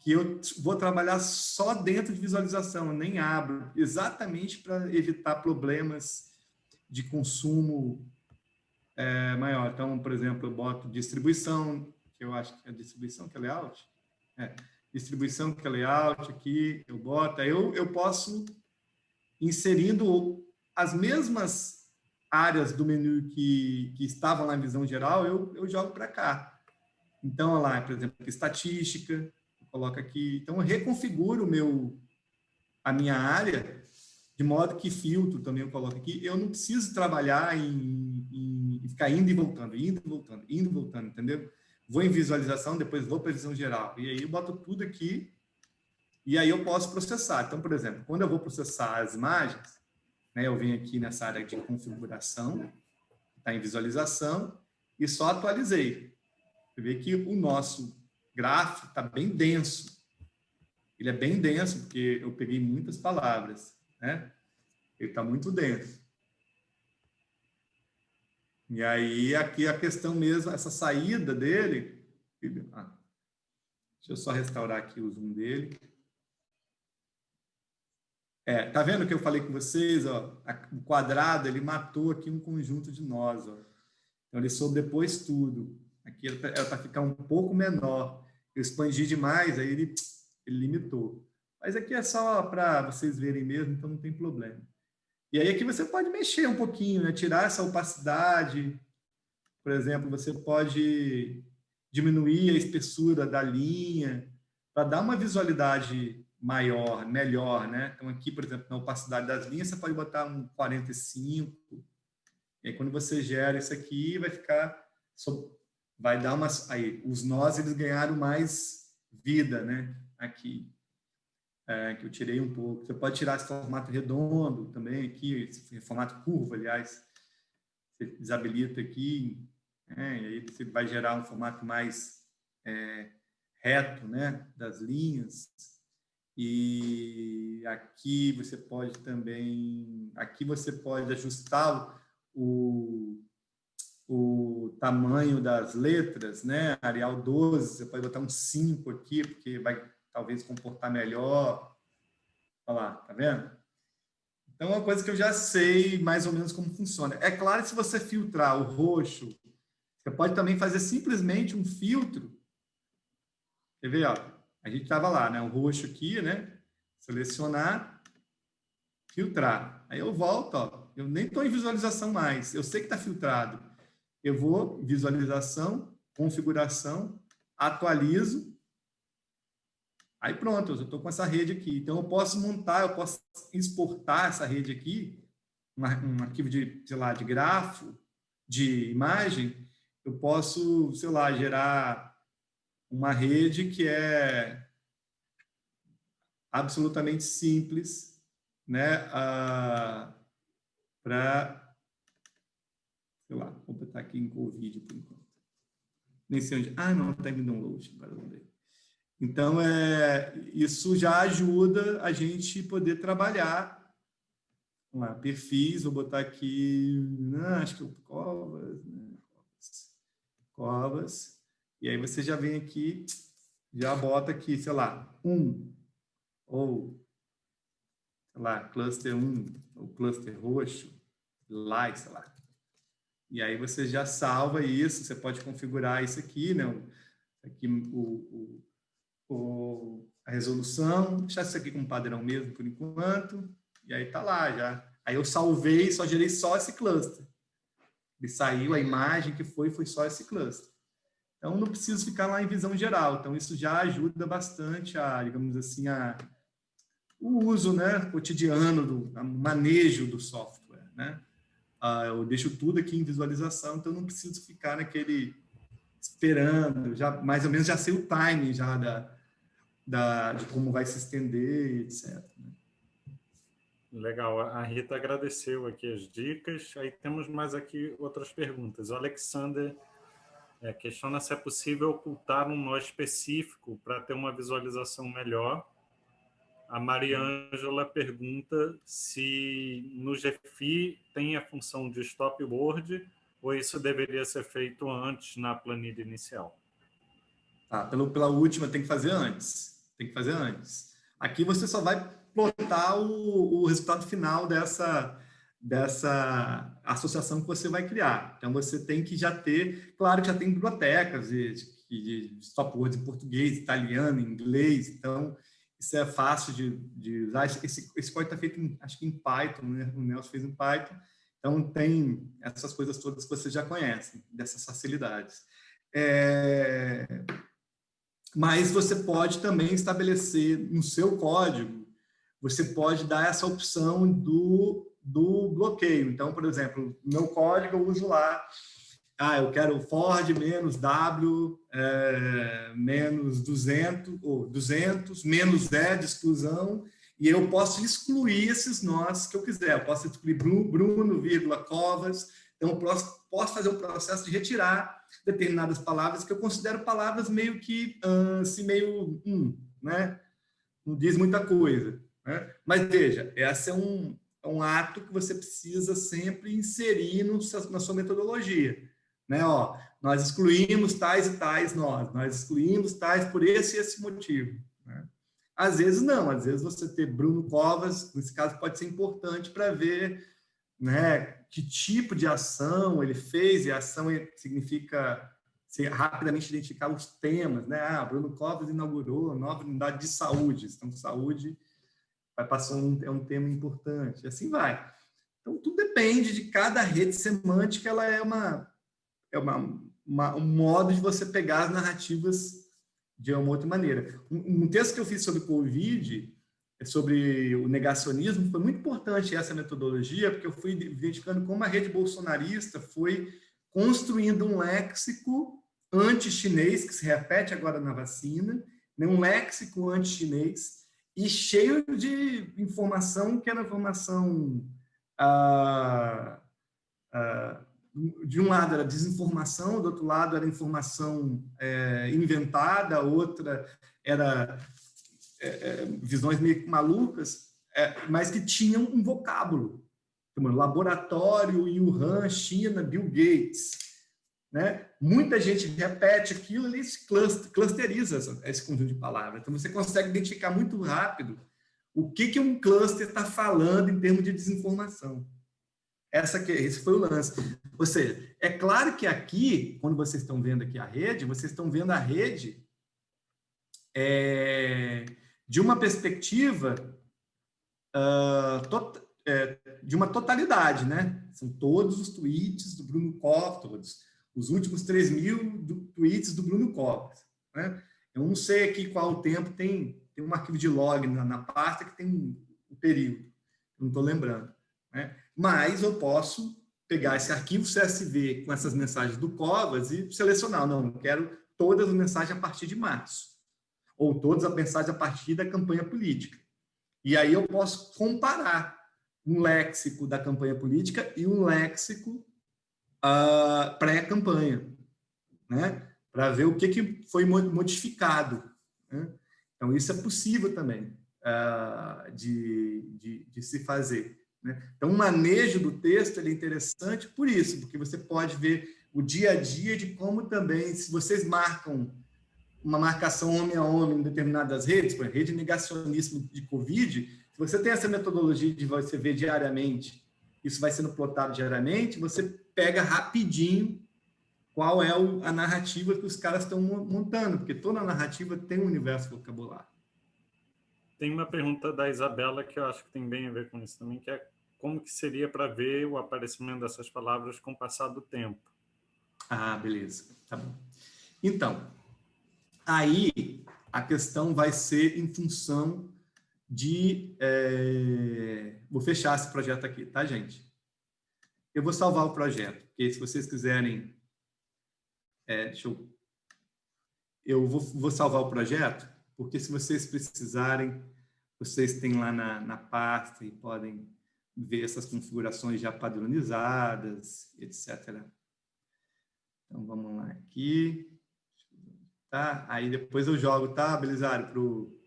que eu vou trabalhar só dentro de visualização, nem abro, exatamente para evitar problemas de consumo é, maior. Então, por exemplo, eu boto distribuição, que eu acho que é distribuição que é layout, é, distribuição que é layout aqui, eu boto, aí eu, eu posso inserindo as mesmas áreas do menu que, que estavam na visão geral, eu, eu jogo para cá. Então, olha lá, por exemplo, estatística, eu coloco aqui. Então, eu reconfiguro meu, a minha área de modo que filtro também eu coloco aqui. Eu não preciso trabalhar em, em, em ficar indo e voltando, indo e voltando, indo e voltando, entendeu? Vou em visualização, depois vou para visão geral. E aí eu boto tudo aqui e aí eu posso processar. Então, por exemplo, quando eu vou processar as imagens, né? Eu venho aqui nessa área de configuração, está em visualização, e só atualizei. Você vê que o nosso gráfico está bem denso. Ele é bem denso, porque eu peguei muitas palavras. Né? Ele está muito denso. E aí, aqui a questão mesmo, essa saída dele... Ah, deixa eu só restaurar aqui o zoom dele. É, tá vendo que eu falei com vocês? Ó, o quadrado ele matou aqui um conjunto de nós. Ó. Então ele sobrepôs tudo. Aqui era para ficar um pouco menor. Eu expandi demais, aí ele, ele limitou. Mas aqui é só para vocês verem mesmo, então não tem problema. E aí aqui você pode mexer um pouquinho, né? tirar essa opacidade, por exemplo, você pode diminuir a espessura da linha para dar uma visualidade maior, melhor, né? Então aqui, por exemplo, na opacidade das linhas, você pode botar um 45. E aí quando você gera isso aqui, vai ficar vai dar umas aí os nós eles ganharam mais vida, né? Aqui é, que eu tirei um pouco. Você pode tirar esse formato redondo também aqui, esse formato curvo, aliás, você desabilita aqui, né? e aí você vai gerar um formato mais é, reto, né, das linhas. E aqui você pode também, aqui você pode ajustar o, o tamanho das letras, né? Arial 12, você pode botar um 5 aqui, porque vai talvez comportar melhor. Olha lá, tá vendo? Então, é uma coisa que eu já sei mais ou menos como funciona. É claro se você filtrar o roxo, você pode também fazer simplesmente um filtro. Quer ver? Ó? A gente estava lá, né? O roxo aqui, né? Selecionar, filtrar. Aí eu volto, ó. Eu nem estou em visualização mais. Eu sei que está filtrado. Eu vou, visualização, configuração, atualizo, Aí pronto, eu estou com essa rede aqui. Então, eu posso montar, eu posso exportar essa rede aqui, um, arquivo de, sei lá, de grafo, de imagem, eu posso, sei lá, gerar uma rede que é absolutamente simples, né, para, sei lá, vou botar aqui em Covid por enquanto. Nem sei onde. Ah, não, está em download. Então, é, isso já ajuda a gente poder trabalhar. Vamos lá, perfis, vou botar aqui, não, né, acho que é Covas, né? Covas, Covas, e aí você já vem aqui, já bota aqui, sei lá, um, ou, sei lá, cluster 1, ou cluster roxo, lá, sei lá. E aí você já salva isso, você pode configurar isso aqui, né? Aqui o, o o, a resolução, deixar isso aqui como padrão mesmo por enquanto, e aí tá lá já. Aí eu salvei, só gerei só esse cluster. E saiu a imagem que foi, foi só esse cluster. Então, não preciso ficar lá em visão geral. Então, isso já ajuda bastante a, digamos assim, a, o uso né, cotidiano, do a manejo do software. Né? Ah, eu deixo tudo aqui em visualização, então não preciso ficar naquele esperando, já mais ou menos já sei o timing já da, da, de como vai se estender, etc. Né? Legal, a Rita agradeceu aqui as dicas. Aí temos mais aqui outras perguntas. O Alexander é, questiona se é possível ocultar um nó específico para ter uma visualização melhor. A Mariângela pergunta se no GFI tem a função de stopboard ou isso deveria ser feito antes na planilha inicial? Tá, pelo, pela última tem que fazer antes. Tem que fazer antes. Aqui você só vai plotar o, o resultado final dessa, dessa associação que você vai criar. Então, você tem que já ter, claro que já tem bibliotecas de, de, de stopwords em português, italiano, inglês, então isso é fácil de, de usar. Esse, esse código está feito, em, acho que em Python, né? o Nelson fez em Python, então tem essas coisas todas que vocês já conhecem, dessas facilidades. É mas você pode também estabelecer no seu código, você pode dar essa opção do, do bloqueio. Então, por exemplo, meu código eu uso lá, ah, eu quero Ford menos W é, menos 200, ou 200, menos E de exclusão, e eu posso excluir esses nós que eu quiser. Eu posso excluir Bruno, vírgula, Covas, então eu posso, fazer um processo de retirar determinadas palavras que eu considero palavras meio que, assim, meio, hum, né? Não diz muita coisa. Né? Mas veja, esse é um, é um ato que você precisa sempre inserir no, na sua metodologia. Né? Ó, nós excluímos tais e tais nós, nós excluímos tais por esse e esse motivo. Né? Às vezes não, às vezes você ter Bruno Covas, nesse caso pode ser importante para ver né, que tipo de ação ele fez, e ação significa se rapidamente identificar os temas, né? Ah, Bruno Covas inaugurou a nova unidade de saúde, então saúde vai passar um, é um tema importante, e assim vai. Então, tudo depende de cada rede semântica, ela é uma, é uma, uma, um modo de você pegar as narrativas de uma outra maneira. Um, um texto que eu fiz sobre Covid, sobre o negacionismo, foi muito importante essa metodologia, porque eu fui identificando como a rede bolsonarista foi construindo um léxico anti-chinês, que se repete agora na vacina, né, um léxico anti-chinês, e cheio de informação que era informação... Ah, ah, de um lado era desinformação, do outro lado era informação é, inventada, outra era é, é, visões meio malucas, é, mas que tinham um vocábulo. Laboratório, Wuhan, China, Bill Gates. Né? Muita gente repete aquilo e se clusteriza esse conjunto de palavras. Então, você consegue identificar muito rápido o que, que um cluster está falando em termos de desinformação. Essa que, esse foi o lance. Ou seja, é claro que aqui, quando vocês estão vendo aqui a rede, vocês estão vendo a rede é, de uma perspectiva uh, tot, é, de uma totalidade, né? São todos os tweets do Bruno todos, os últimos 3 mil do, tweets do Bruno Covas. Né? Eu não sei aqui qual o tempo, tem, tem um arquivo de log na, na pasta que tem um, um período, não estou lembrando. Né? Mas eu posso pegar esse arquivo CSV com essas mensagens do Covas e selecionar. Não, eu quero todas as mensagens a partir de março. Ou todas as mensagens a partir da campanha política. E aí eu posso comparar um léxico da campanha política e um léxico uh, pré-campanha, né? para ver o que, que foi modificado. Né? Então, isso é possível também uh, de, de, de se fazer. Né? Então, o manejo do texto é interessante por isso, porque você pode ver o dia a dia de como também, se vocês marcam uma marcação homem a homem em determinadas redes, por exemplo, rede negacionismo de Covid, se você tem essa metodologia de você ver diariamente, isso vai sendo plotado diariamente, você pega rapidinho qual é a narrativa que os caras estão montando, porque toda narrativa tem um universo vocabulário. Tem uma pergunta da Isabela que eu acho que tem bem a ver com isso também, que é como que seria para ver o aparecimento dessas palavras com o passar do tempo? Ah, beleza. Tá bom. Então, aí a questão vai ser em função de... É... Vou fechar esse projeto aqui, tá, gente? Eu vou salvar o projeto, porque se vocês quiserem... É, deixa eu... Eu vou, vou salvar o projeto, porque se vocês precisarem, vocês têm lá na, na pasta e podem ver essas configurações já padronizadas, etc. Então, vamos lá aqui. Tá? Aí depois eu jogo, tá, Belisário, para o...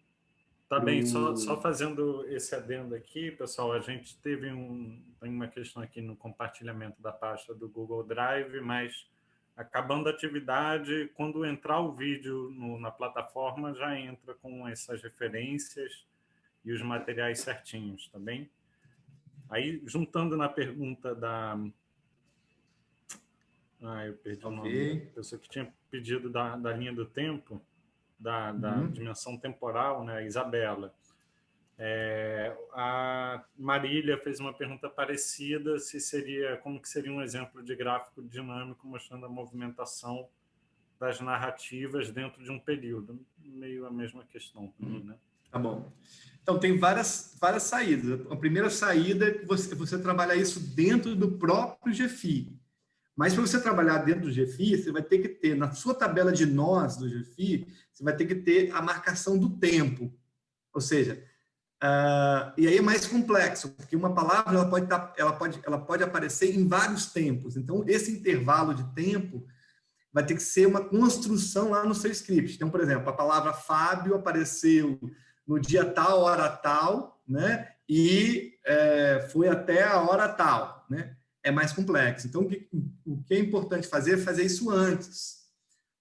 Tá bem, só, só fazendo esse adendo aqui, pessoal, a gente teve um, tem uma questão aqui no compartilhamento da pasta do Google Drive, mas acabando a atividade, quando entrar o vídeo no, na plataforma, já entra com essas referências e os materiais certinhos, tá bem? Aí, juntando na pergunta da... Ah, eu perdi okay. o nome. A pessoa que tinha pedido da, da linha do tempo, da, da uhum. dimensão temporal, né? Isabela. É, a Marília fez uma pergunta parecida, se seria, como que seria um exemplo de gráfico dinâmico mostrando a movimentação das narrativas dentro de um período. Meio a mesma questão também, né? Tá bom. Então, tem várias, várias saídas. A primeira saída é você, você trabalhar isso dentro do próprio GFI. Mas para você trabalhar dentro do GFI, você vai ter que ter, na sua tabela de nós do GFI, você vai ter que ter a marcação do tempo. Ou seja, uh, e aí é mais complexo, porque uma palavra ela pode, tá, ela, pode, ela pode aparecer em vários tempos. Então, esse intervalo de tempo vai ter que ser uma construção lá no seu script. Então, por exemplo, a palavra Fábio apareceu no dia tal, hora tal, né? E é, foi até a hora tal, né? É mais complexo. Então, o que, é importante fazer é fazer isso antes.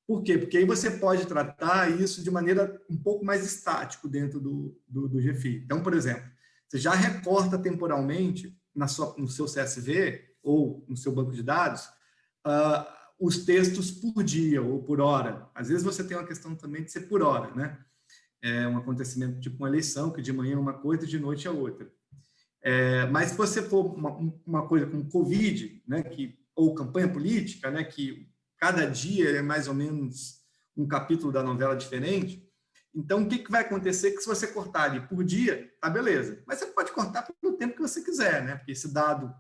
Por quê? Porque aí você pode tratar isso de maneira um pouco mais estático dentro do, do, do GFI. Então, por exemplo, você já recorta temporalmente na sua, no seu CSV ou no seu banco de dados uh, os textos por dia ou por hora. Às vezes você tem uma questão também de ser por hora, né? é um acontecimento tipo uma eleição, que de manhã é uma coisa e de noite é outra. É, mas se você for uma, uma coisa como Covid, né, que, ou campanha política, né, que cada dia é mais ou menos um capítulo da novela diferente. Então, o que, que vai acontecer? Que se você cortar ali por dia, tá beleza. Mas você pode cortar pelo tempo que você quiser, né? Porque esse dado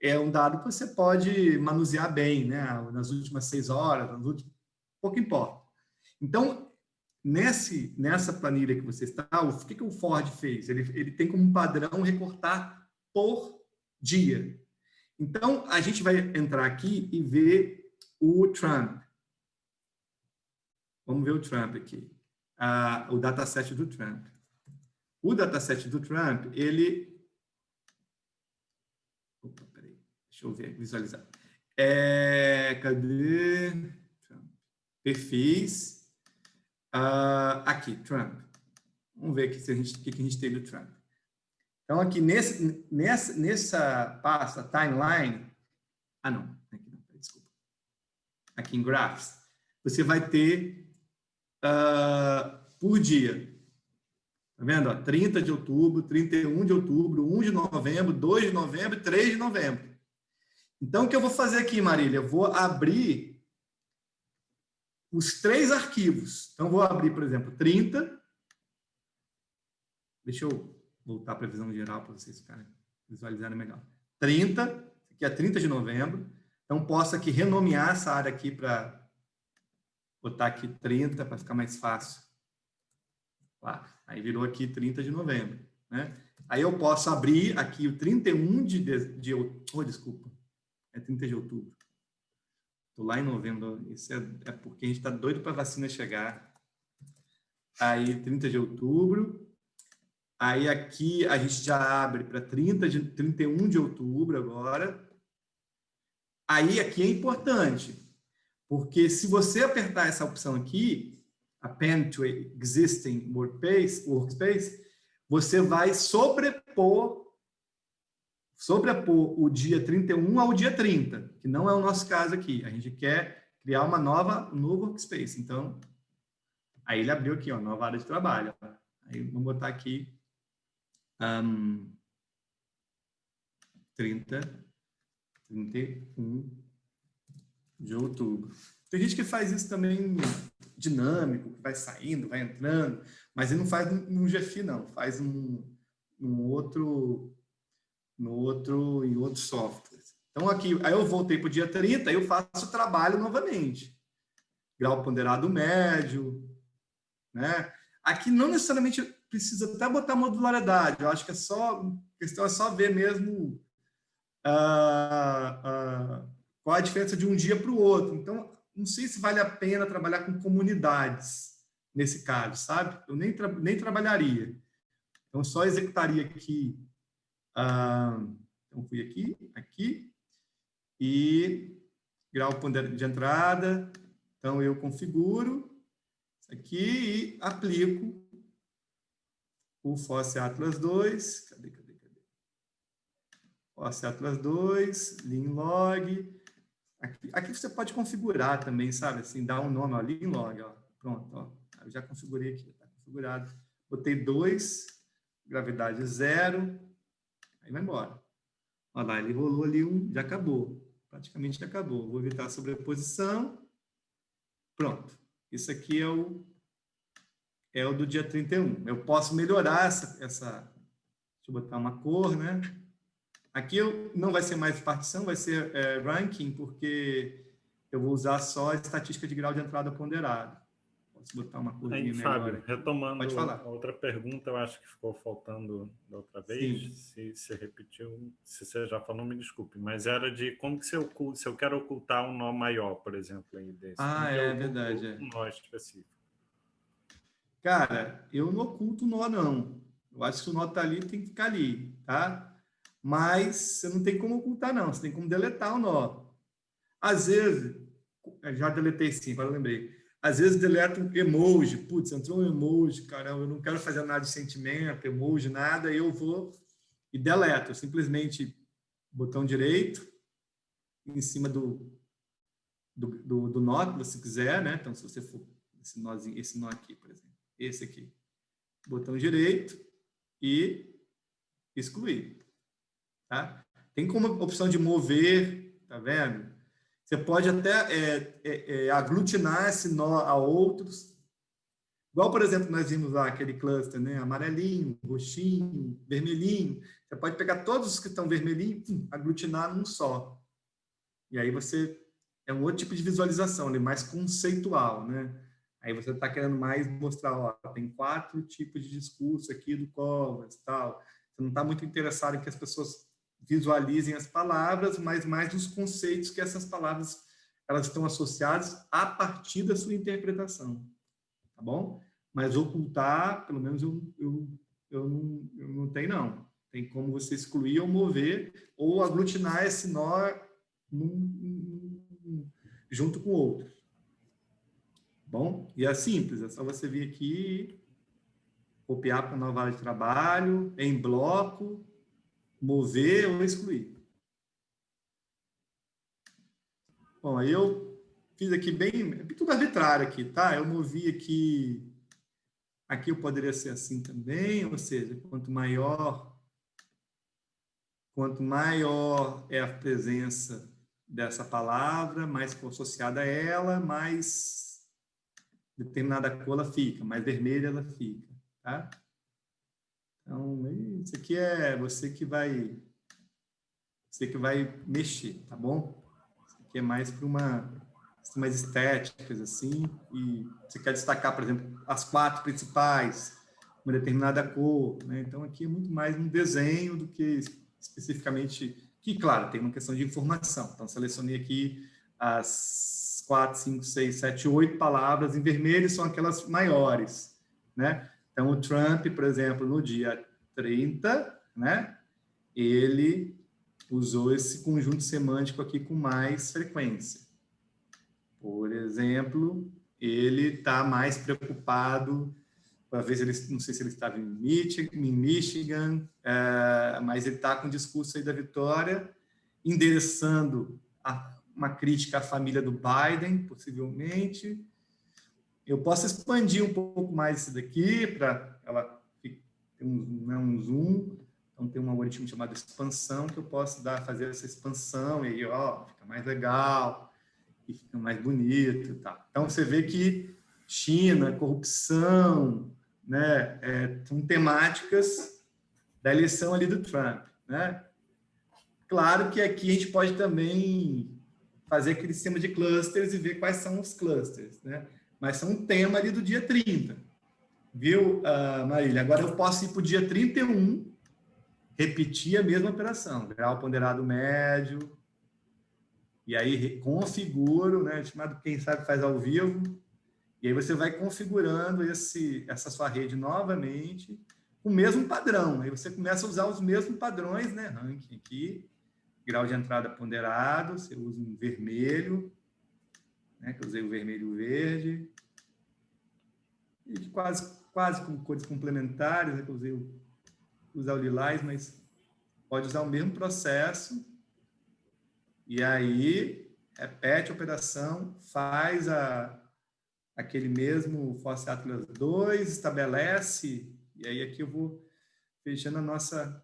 é um dado que você pode manusear bem, né? Nas últimas seis horas, nas últimas... pouco importa. Então, nesse, nessa planilha que você está, o que, que o Ford fez? Ele, ele tem como padrão recortar por dia. Então, a gente vai entrar aqui e ver o Trump. Vamos ver o Trump aqui. Ah, o dataset do Trump. O dataset do Trump, ele... Opa, peraí. Deixa eu ver, visualizar. É, cadê? Perfis. Ah, aqui, Trump. Vamos ver aqui se a gente, o que a gente tem do Trump. Então, aqui nesse, nessa, nessa pasta, timeline, ah, não, aqui desculpa. Aqui em graphs, você vai ter uh, por dia. Tá vendo? Ó, 30 de outubro, 31 de outubro, 1 de novembro, 2 de novembro e 3 de novembro. Então, o que eu vou fazer aqui, Marília? Eu vou abrir os três arquivos. Então, vou abrir, por exemplo, 30. Deixa eu voltar para a visão geral para vocês ficarem visualizarem melhor. 30, aqui é 30 de novembro. Então, posso aqui renomear essa área aqui para botar aqui 30 para ficar mais fácil. Lá, aí virou aqui 30 de novembro. Né? Aí eu posso abrir aqui o 31 de, de, de oh, desculpa, é 30 de outubro. Estou lá em novembro, isso é, é porque a gente está doido para a vacina chegar. Aí, 30 de outubro, Aí aqui a gente já abre para 30 de 31 de outubro agora. Aí aqui é importante, porque se você apertar essa opção aqui, Append to Existing Workspace, workspace você vai sobrepor, sobrepor o dia 31 ao dia 30, que não é o nosso caso aqui. A gente quer criar uma nova, um novo workspace. Então, aí ele abriu aqui, ó, nova área de trabalho. Aí vamos botar aqui um, 30, 31 de outubro. Tem gente que faz isso também dinâmico, que vai saindo, vai entrando, mas ele não faz num GFI, não, faz num, num outro, no outro, em outro software. Então, aqui, aí eu voltei para o dia 30, aí eu faço o trabalho novamente. Grau ponderado médio, né? Aqui não necessariamente precisa até botar modularidade. Eu acho que é só questão é só ver mesmo uh, uh, qual a diferença de um dia para o outro. Então, não sei se vale a pena trabalhar com comunidades nesse caso, sabe? Eu nem, tra nem trabalharia. Então, só executaria aqui. Uh, então, fui aqui, aqui, e grau de entrada. Então, eu configuro isso aqui e aplico o FOSS Atlas 2, cadê, cadê, cadê? FOSS Atlas 2, Linlog. Aqui, aqui você pode configurar também, sabe? Assim, dar um nome, ó, Linlog, ó. Pronto, ó. Eu já configurei aqui, está configurado. Botei 2, gravidade 0, aí vai embora. Olha lá, ele rolou ali um, já acabou. Praticamente já acabou. Vou evitar a sobreposição. Pronto. Isso aqui é o é o do dia 31. Eu posso melhorar essa, essa deixa eu botar uma cor, né? Aqui eu, não vai ser mais partição, vai ser é, ranking, porque eu vou usar só a estatística de grau de entrada ponderado. Posso botar uma corzinha melhor. Fábio, retomando Pode falar. a outra pergunta, eu acho que ficou faltando da outra vez, Sim. se você repetiu, se você já falou, me desculpe, mas era de como que se eu, se eu quero ocultar um nó maior, por exemplo, aí desse. Ah, é verdade. Um nó específico. Cara, eu não oculto o nó, não. Eu acho que o nó está ali, tem que ficar ali, tá? Mas você não tem como ocultar, não. Você tem como deletar o nó. Às vezes, já deletei sim, agora eu lembrei. Às vezes deleto um emoji. Putz, entrou um emoji, caramba, eu não quero fazer nada de sentimento, emoji, nada, eu vou e deleto. Simplesmente botão direito, em cima do, do, do, do nó, se quiser, né? Então, se você for esse, nozinho, esse nó aqui, por exemplo esse aqui. Botão direito e excluir. Tá? Tem como opção de mover, tá vendo? Você pode até é, é, é, aglutinar esse nó a outros. Igual, por exemplo, nós vimos lá aquele cluster, né? Amarelinho, roxinho, vermelhinho. Você pode pegar todos os que estão vermelhinho e aglutinar num só. E aí você... É um outro tipo de visualização, né? mais conceitual, né? Aí você está querendo mais mostrar, ó, tem quatro tipos de discurso aqui do Covas, tal. Você não está muito interessado em que as pessoas visualizem as palavras, mas mais os conceitos que essas palavras elas estão associadas a partir da sua interpretação, tá bom? Mas ocultar, pelo menos eu, eu, eu, não, eu não tenho, não. Tem como você excluir ou mover, ou aglutinar esse nó num, num, junto com outros. Bom, e é simples, é só você vir aqui, copiar para nova área de trabalho, em bloco, mover ou excluir. Bom, aí eu fiz aqui bem, tudo arbitrário aqui, tá? Eu movi aqui, aqui eu poderia ser assim também, ou seja, quanto maior, quanto maior é a presença dessa palavra, mais associada a ela, mais determinada cor ela fica, mais vermelha ela fica, tá? Então, isso aqui é você que vai você que vai mexer, tá bom? Isso aqui é mais para uma mais estéticas assim, e você quer destacar, por exemplo, as quatro principais, uma determinada cor, né? Então aqui é muito mais um desenho do que especificamente que, claro, tem uma questão de informação. Então selecionei aqui as quatro, cinco, seis, sete, oito palavras em vermelho são aquelas maiores, né? Então, o Trump, por exemplo, no dia 30, né? Ele usou esse conjunto semântico aqui com mais frequência. Por exemplo, ele está mais preocupado para ver se ele, não sei se ele estava em Michigan, é, mas ele está com o discurso aí da vitória, endereçando a, uma crítica à família do Biden, possivelmente. Eu posso expandir um pouco mais isso daqui para ela ter um, né, um zoom. Então, tem um algoritmo chamado expansão que eu posso dar, fazer essa expansão e aí, ó, fica mais legal e fica mais bonito. Tá? Então, você vê que China, corrupção, né, é, são temáticas da eleição ali do Trump. Né? Claro que aqui a gente pode também fazer aquele sistema de clusters e ver quais são os clusters, né? Mas são um tema ali do dia 30, viu, uh, Marília? Agora eu posso ir para o dia 31, repetir a mesma operação, grau ponderado médio, e aí configuro, né, chamado quem sabe faz ao vivo, e aí você vai configurando esse, essa sua rede novamente, o mesmo padrão, aí você começa a usar os mesmos padrões, né, ranking aqui, grau de entrada ponderado, você usa um vermelho, né, que eu usei o vermelho e o verde, e quase, quase com cores complementares, né, que eu usei o, usar o lilás, mas pode usar o mesmo processo, e aí repete a operação, faz a, aquele mesmo Fosse Atlas 2, estabelece, e aí aqui eu vou fechando a nossa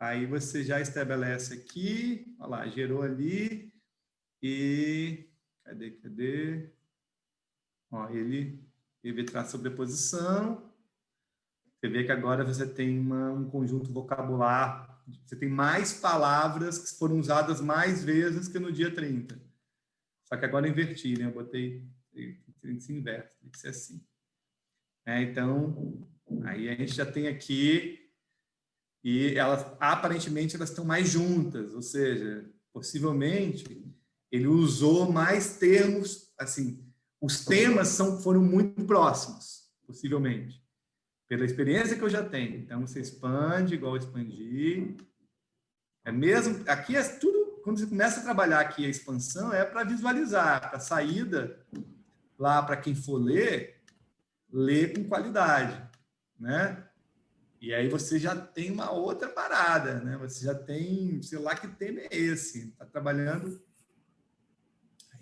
Aí você já estabelece aqui, olha lá, gerou ali, e cadê, cadê? Ó, ele, ele traz sobreposição, você vê que agora você tem uma, um conjunto vocabular, você tem mais palavras que foram usadas mais vezes que no dia 30. Só que agora eu inverti, né? Eu botei, se inverte, tem que ser assim. É, então, aí a gente já tem aqui e elas aparentemente elas estão mais juntas, ou seja, possivelmente ele usou mais termos, assim, os temas são, foram muito próximos, possivelmente, pela experiência que eu já tenho. Então você expande igual expandir. É mesmo, aqui é tudo, quando você começa a trabalhar aqui a expansão, é para visualizar, para saída lá para quem for ler, ler com qualidade, né? E aí você já tem uma outra parada, né? Você já tem, sei lá que tema é esse. Está trabalhando.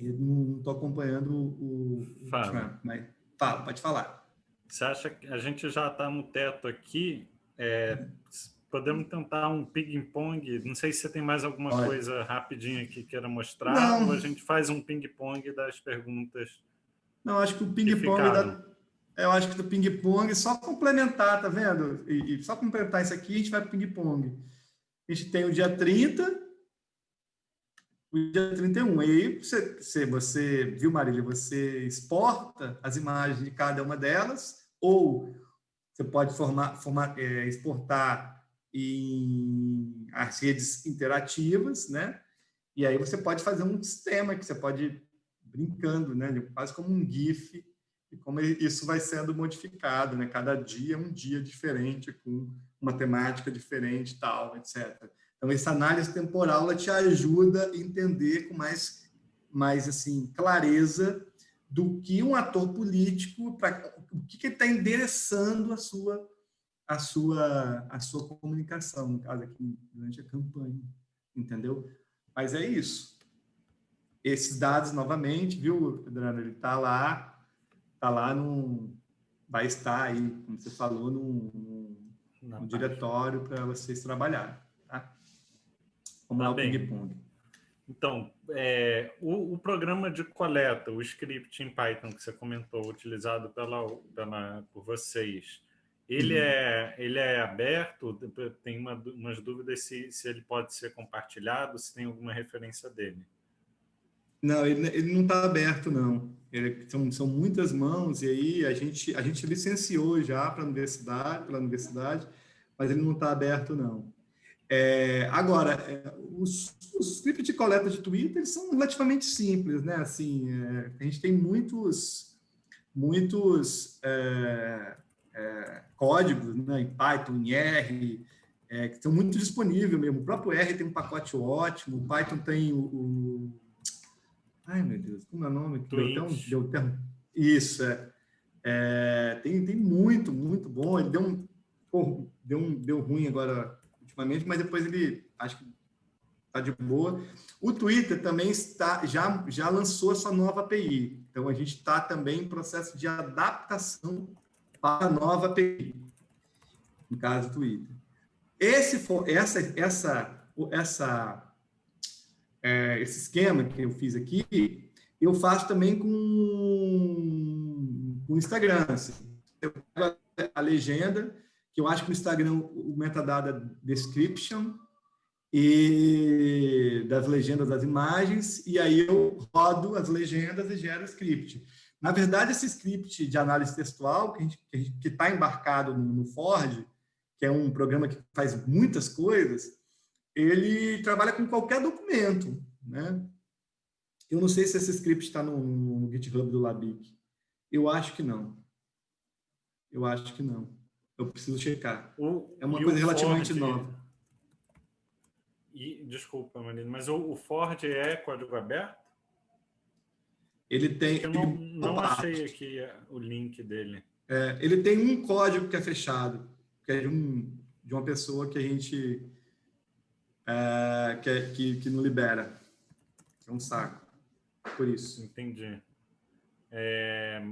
Eu não estou acompanhando o, o fala. Trump, mas fala, pode falar. Você acha que a gente já está no teto aqui? É, podemos tentar um ping-pong. Não sei se você tem mais alguma Olha. coisa rapidinha que queira mostrar, Não. ou a gente faz um ping-pong das perguntas. Não, acho que o ping-pong da... Eu acho que do ping-pong, só complementar, tá vendo? E, e, só complementar isso aqui, a gente vai para o ping-pong. A gente tem o dia 30, o dia 31. E aí, você, você, você viu, Marília, você exporta as imagens de cada uma delas, ou você pode formar, formar, é, exportar em as redes interativas, né? E aí você pode fazer um sistema que você pode brincando, né? Quase como um GIF, e como isso vai sendo modificado, né? Cada dia é um dia diferente, com uma temática diferente, tal, etc. Então, essa análise temporal ela te ajuda a entender com mais, mais assim, clareza do que um ator político, para o que, que ele está endereçando a sua, a, sua, a sua comunicação, no caso aqui, durante a campanha, entendeu? Mas é isso. Esses dados, novamente, viu, Pedrano, ele está lá, está lá no... vai estar aí, como você falou, no, no diretório para vocês trabalharem, tá? Vamos tá lá, o ping-pong. Então, é, o, o, programa de coleta, o script em Python que você comentou, utilizado pela, pela, por vocês, ele, uhum. é, ele é aberto? Tem uma, umas dúvidas se, se ele pode ser compartilhado, se tem alguma referência dele. Não, ele, ele não está aberto, não. Ele, são, são muitas mãos, e aí a gente, a gente licenciou já para universidade, pela universidade, mas ele não está aberto, não. É, agora, é, os, os scripts de coleta de Twitter são relativamente simples, né? Assim, é, a gente tem muitos, muitos é, é códigos né? em Python, em R, é, que estão muito disponíveis mesmo. O próprio R tem um pacote ótimo, o Python tem o... o... Ai, meu Deus, como é o nome? Deu um, Isso, é. é. tem, tem muito, muito bom. Ele deu um, deu um deu ruim agora ultimamente, mas depois ele acho que está de boa. O Twitter também está, já, já lançou a sua nova API. Então, a gente está também em processo de adaptação para a nova API, no caso do Twitter. Esse, essa, essa, essa, é, esse esquema que eu fiz aqui, eu faço também com o Instagram. Assim. Eu pego a legenda, que eu acho que o Instagram, o metadata description e das legendas das imagens, e aí eu rodo as legendas e gero script. Na verdade, esse script de análise textual, que está embarcado no, no Ford, que é um programa que faz muitas coisas, ele trabalha com qualquer documento. Né? Eu não sei se esse script está no, no GitHub do Labic. Eu acho que não. Eu acho que não. Eu preciso checar. O, é uma coisa relativamente Ford, nova. E, desculpa, Marina, mas o, o, Ford é código aberto? Ele tem... Eu não, não achei aqui o link dele. É, ele tem um código que é fechado, que é de, um, de uma pessoa que a gente... É, que, é, que, que não libera. É um saco. Por isso. Entendi. É,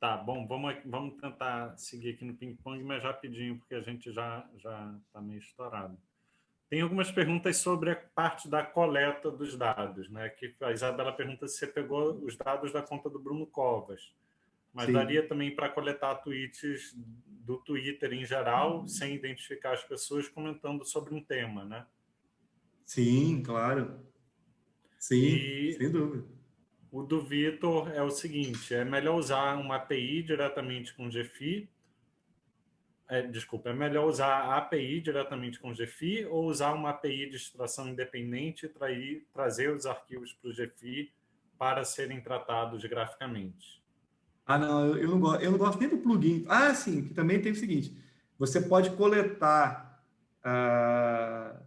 Tá, bom, vamos, vamos tentar seguir aqui no ping-pong, mas rapidinho, porque a gente já já está meio estourado. Tem algumas perguntas sobre a parte da coleta dos dados, né? Que a Isabela pergunta se você pegou os dados da conta do Bruno Covas. Mas Sim. daria também para coletar tweets do Twitter em geral, sem identificar as pessoas comentando sobre um tema, né? Sim, claro. Sim, e... sem dúvida. O do Vitor é o seguinte, é melhor usar uma API diretamente com GFI, é, desculpa, é melhor usar a API diretamente com GFI ou usar uma API de extração independente e trair, trazer os arquivos para o GFI para serem tratados graficamente? Ah, não, eu não gosto, eu não gosto nem do plugin. Ah, sim, que também tem o seguinte, você pode coletar, uh,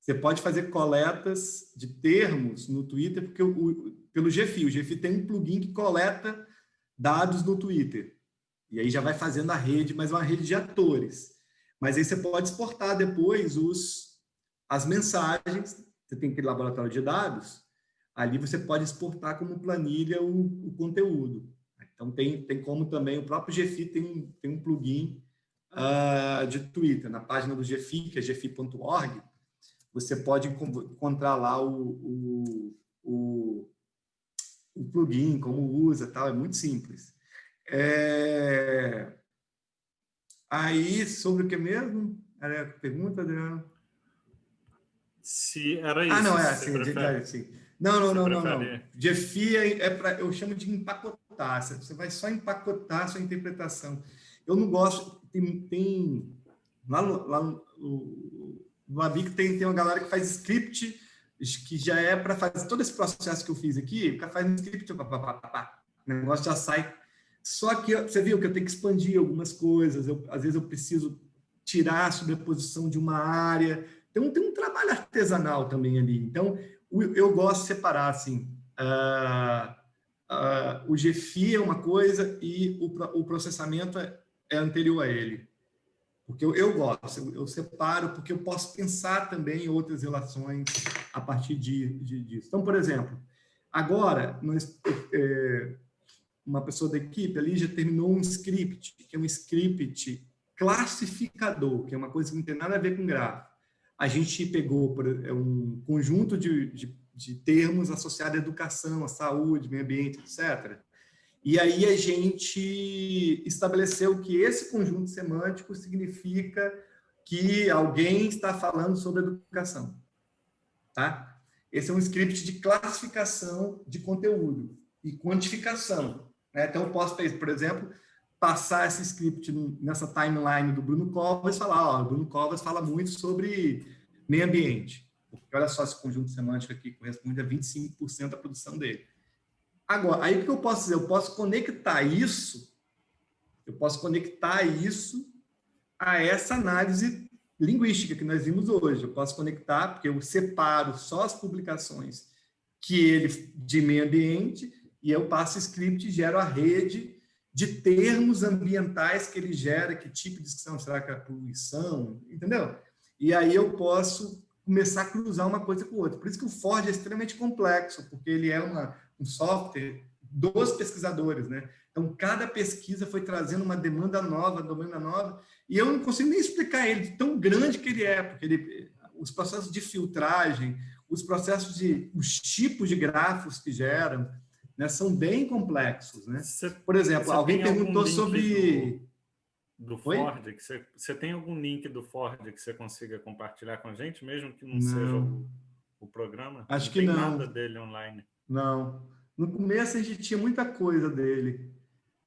você pode fazer coletas de termos no Twitter, porque o, pelo GFI. O GFI tem um plugin que coleta dados no Twitter. E aí já vai fazendo a rede, mas é uma rede de atores. Mas aí você pode exportar depois os, as mensagens. Você tem aquele laboratório de dados. Ali você pode exportar como planilha o, o conteúdo. Então, tem, tem como também, o próprio GFI tem, tem um plugin uh, de Twitter, na página do GFI, que é gfi.org, você pode encontrar lá o, o, o, o plugin, como usa, tal, é muito simples. É... Aí, sobre o que mesmo? Era a pergunta, Adriano? Se era isso. Ah, não, é assim, sim. Não, não, não, não, não. GFI é, é para, eu chamo de empacotar. Você vai só empacotar a sua interpretação. Eu não gosto, tem, tem lá no, lá no, no Abic tem, tem uma galera que faz script que já é para fazer todo esse processo que eu fiz aqui, o cara faz um script, pá, pá, pá, pá, o negócio já sai. Só que você viu que eu tenho que expandir algumas coisas, eu, às vezes eu preciso tirar a sobreposição de uma área, então tem um trabalho artesanal também ali. Então, eu gosto de separar, assim, uh, uh, o GFI é uma coisa e o, o processamento é, é anterior a ele. Porque eu, eu gosto, eu, eu, separo, porque eu posso pensar também em outras relações a partir de, de disso. Então, por exemplo, agora, nós, é, uma pessoa da equipe ali já terminou um script, que é um script classificador, que é uma coisa que não tem nada a ver com gráfico. A gente pegou é um conjunto de, de, de termos associados à educação, à saúde, meio ambiente, etc., e aí a gente estabeleceu que esse conjunto semântico significa que alguém está falando sobre educação. Tá? Esse é um script de classificação de conteúdo e quantificação. Né? Então, eu posso, por exemplo, passar esse script nessa timeline do Bruno Covas e falar, ó, o Bruno Covas fala muito sobre meio ambiente. Porque olha só esse conjunto semântico aqui corresponde a 25% da produção dele. Agora, aí o que eu posso dizer? Eu posso conectar isso, eu posso conectar isso a essa análise linguística que nós vimos hoje. Eu posso conectar, porque eu separo só as publicações que ele de meio ambiente e eu passo script e gero a rede de termos ambientais que ele gera, que tipo de discussão, será que é poluição, entendeu? E aí eu posso começar a cruzar uma coisa com outra. Por isso que o Ford é extremamente complexo, porque ele é uma, um software dos pesquisadores, né? Então, cada pesquisa foi trazendo uma demanda nova, demanda nova, e eu não consigo nem explicar ele, tão grande que ele é, porque ele, os processos de filtragem, os processos de, os tipos de grafos que geram, né, são bem complexos, né? Você, Por exemplo, alguém perguntou sobre... Do, do Ford, que você, você tem algum link do Ford que você consiga compartilhar com a gente, mesmo que não, não. seja o, o programa? Acho não que não. nada dele online. Não. No começo a gente tinha muita coisa dele,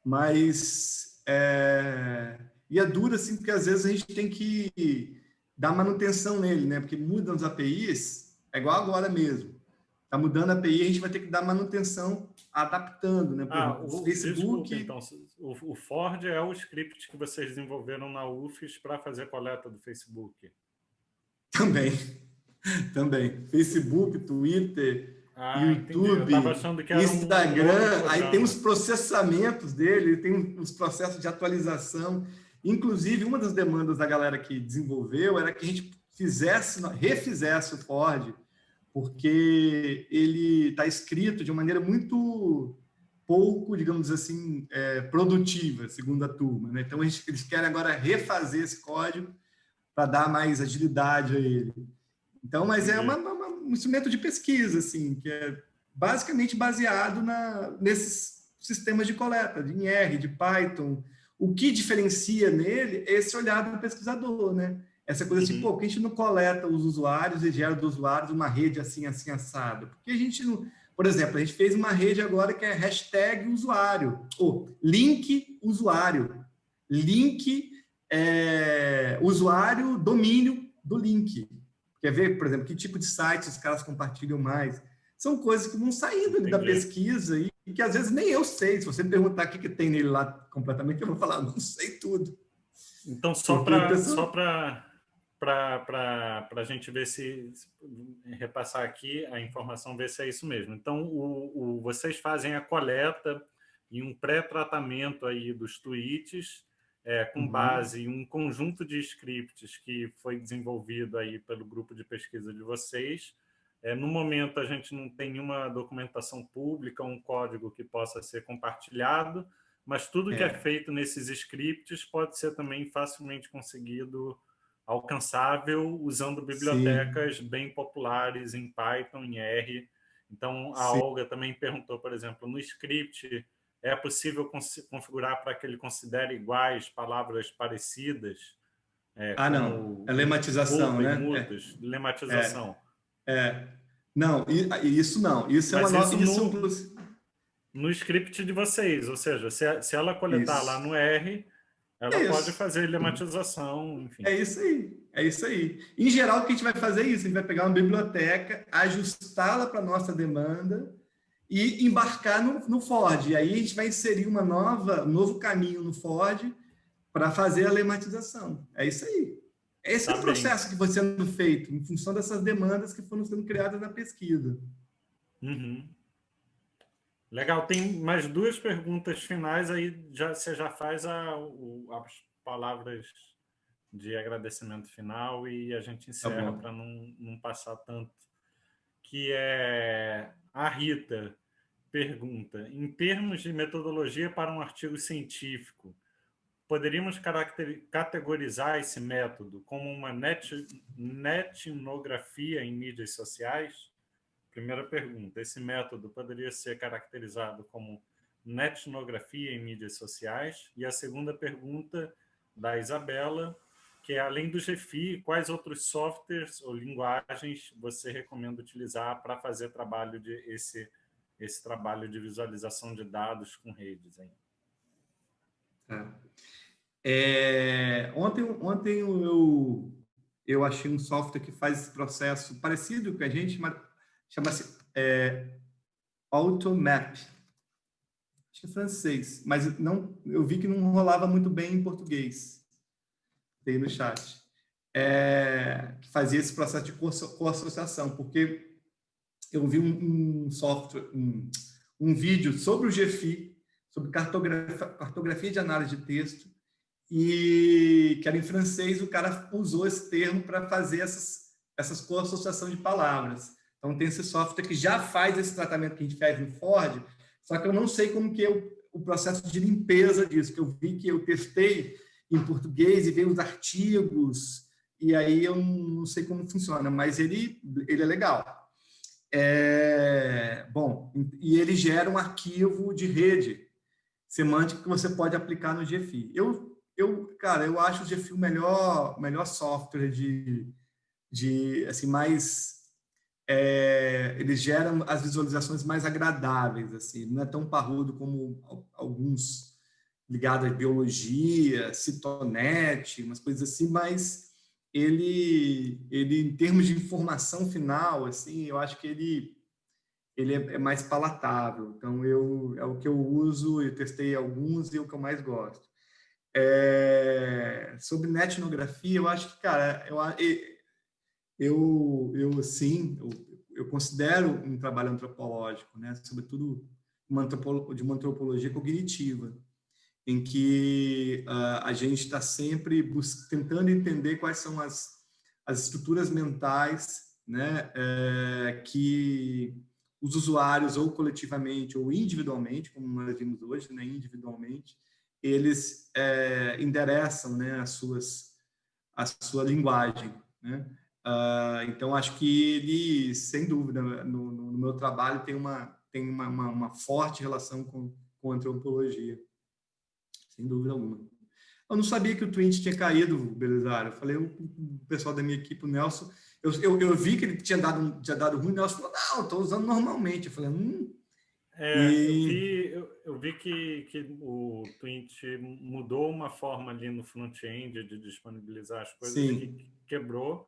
mas é, e é duro assim, porque às vezes a gente tem que dar manutenção nele, né? Porque mudam as APIs, é igual agora mesmo. Está mudando a API, a gente vai ter que dar manutenção adaptando, né? Por ah, o Facebook. Desculpa, então, o, o Ford é o script que vocês desenvolveram na UFES para fazer a coleta do Facebook. Também, também. Facebook, Twitter, ah, YouTube, Instagram, um aí tem os processamentos dele, tem os processos de atualização. Inclusive, uma das demandas da galera que desenvolveu era que a gente fizesse, refizesse o Ford, porque ele está escrito de uma maneira muito pouco, digamos assim, é, produtiva, segundo a turma. Né? Então, gente, eles querem agora refazer esse código para dar mais agilidade a ele. Então, mas é uma, uma um instrumento de pesquisa, assim, que é basicamente baseado na, nesses sistemas de coleta, de R, de Python. O que diferencia nele é esse olhar do pesquisador, né? Essa coisa assim, uhum. pô, por que a gente não coleta os usuários e gera dos usuários uma rede assim, assim, assada? Porque a gente não... Por exemplo, a gente fez uma rede agora que é hashtag usuário, ou link usuário, link é, usuário domínio do link. Quer ver, por exemplo, que tipo de sites os caras compartilham mais? São coisas que vão saindo da pesquisa e, e, que às vezes nem eu sei. Se você me perguntar o que, que tem nele lá completamente, eu vou falar, não sei tudo. Então, só para pessoa... para a gente ver se, repassar aqui a informação, ver se é isso mesmo. Então, o, o vocês fazem a coleta e um pré-tratamento aí dos tweets é, com uhum. base em um conjunto de scripts que foi desenvolvido aí pelo grupo de pesquisa de vocês. É, no momento, a gente não tem nenhuma documentação pública, um código que possa ser compartilhado, mas tudo que é. é feito nesses scripts pode ser também facilmente conseguido alcançável usando bibliotecas Sim. bem populares em Python, em R. Então, a Sim. Olga também perguntou, por exemplo, no script é possível configurar para que ele considere iguais palavras parecidas? É, ah, não. É lematização, né? Mudas, é. Lematização. É. é. Não, isso não. Isso é Mas uma nova... Isso no, no script de vocês, ou seja, se, se ela coletar isso. lá no R, ela é pode fazer lematização, enfim. É isso aí, é isso aí. Em geral, o que a gente vai fazer é isso, a gente vai pegar uma biblioteca, ajustá-la para a nossa demanda e embarcar no, no, Ford. E aí a gente vai inserir uma nova, um novo caminho no Ford para fazer a lematização. É isso aí. Esse tá é o processo bem. que foi sendo feito, em função dessas demandas que foram sendo criadas na pesquisa. Uhum. Legal, tem mais duas perguntas finais, aí já, você já faz a, o, as palavras de agradecimento final e a gente tá encerra tá para não, não passar tanto. Que é a Rita pergunta, em termos de metodologia para um artigo científico, poderíamos categorizar esse método como uma net, netnografia em mídias sociais? Primeira pergunta, esse método poderia ser caracterizado como netnografia em mídias sociais? E a segunda pergunta da Isabela, que é além do GFI, quais outros softwares ou linguagens você recomenda utilizar para fazer trabalho de esse esse trabalho de visualização de dados com redes aí? É. É, ontem, ontem eu, eu achei um software que faz esse processo parecido com a gente, chama-se é, Automap. Acho que é francês, mas não, eu vi que não rolava muito bem em português. Tem no chat. É, que fazia esse processo de co-associação, porque eu vi um, um software, um, um vídeo sobre o GFI, sobre cartografia, cartografia de análise de texto, e que era em francês, o cara usou esse termo para fazer essas, essas co-associação de palavras. Então, tem esse software que já faz esse tratamento que a gente faz no Ford, só que eu não sei como que é o, o processo de limpeza disso, que eu vi que eu testei em português e veio os artigos, e aí eu não sei como funciona, mas ele, ele é legal. É, bom, e ele gera um arquivo de rede semântica que você pode aplicar no GFI. Eu eu, cara, eu acho o GFI o melhor, melhor software de, de assim, mais... É, eles geram as visualizações mais agradáveis, assim, não é tão parrudo como alguns ligados à biologia, Citonet, umas coisas assim, mas ele, ele em termos de informação final, assim, eu acho que ele ele é, é mais palatável. Então eu é o que eu uso, eu testei alguns e é o que eu mais gosto. É, sobre netnografia, eu acho que, cara, eu, eu, eu sim, eu, eu considero um trabalho antropológico, né? sobretudo uma de uma antropologia cognitiva, em que uh, a gente está sempre tentando entender quais são as, as estruturas mentais né, é, que os usuários, ou coletivamente ou individualmente, como nós vimos hoje, né, individualmente, eles é, endereçam né, as suas, a sua linguagem. Né? Uh, então, acho que ele, sem dúvida, no, no meu trabalho tem uma, tem uma, uma, uma, forte relação com, com antropologia, sem dúvida alguma. Eu não sabia que o Twint tinha caído, Belisário. Eu falei, o, o pessoal da minha equipe, o Nelson, eu, eu, eu, vi que ele tinha dado, tinha dado ruim, o Nelson falou, não, estou usando normalmente. Eu falei, hum, é, e... eu, vi, eu, eu, vi que, que o Twint mudou uma forma ali no front-end de disponibilizar as coisas que quebrou.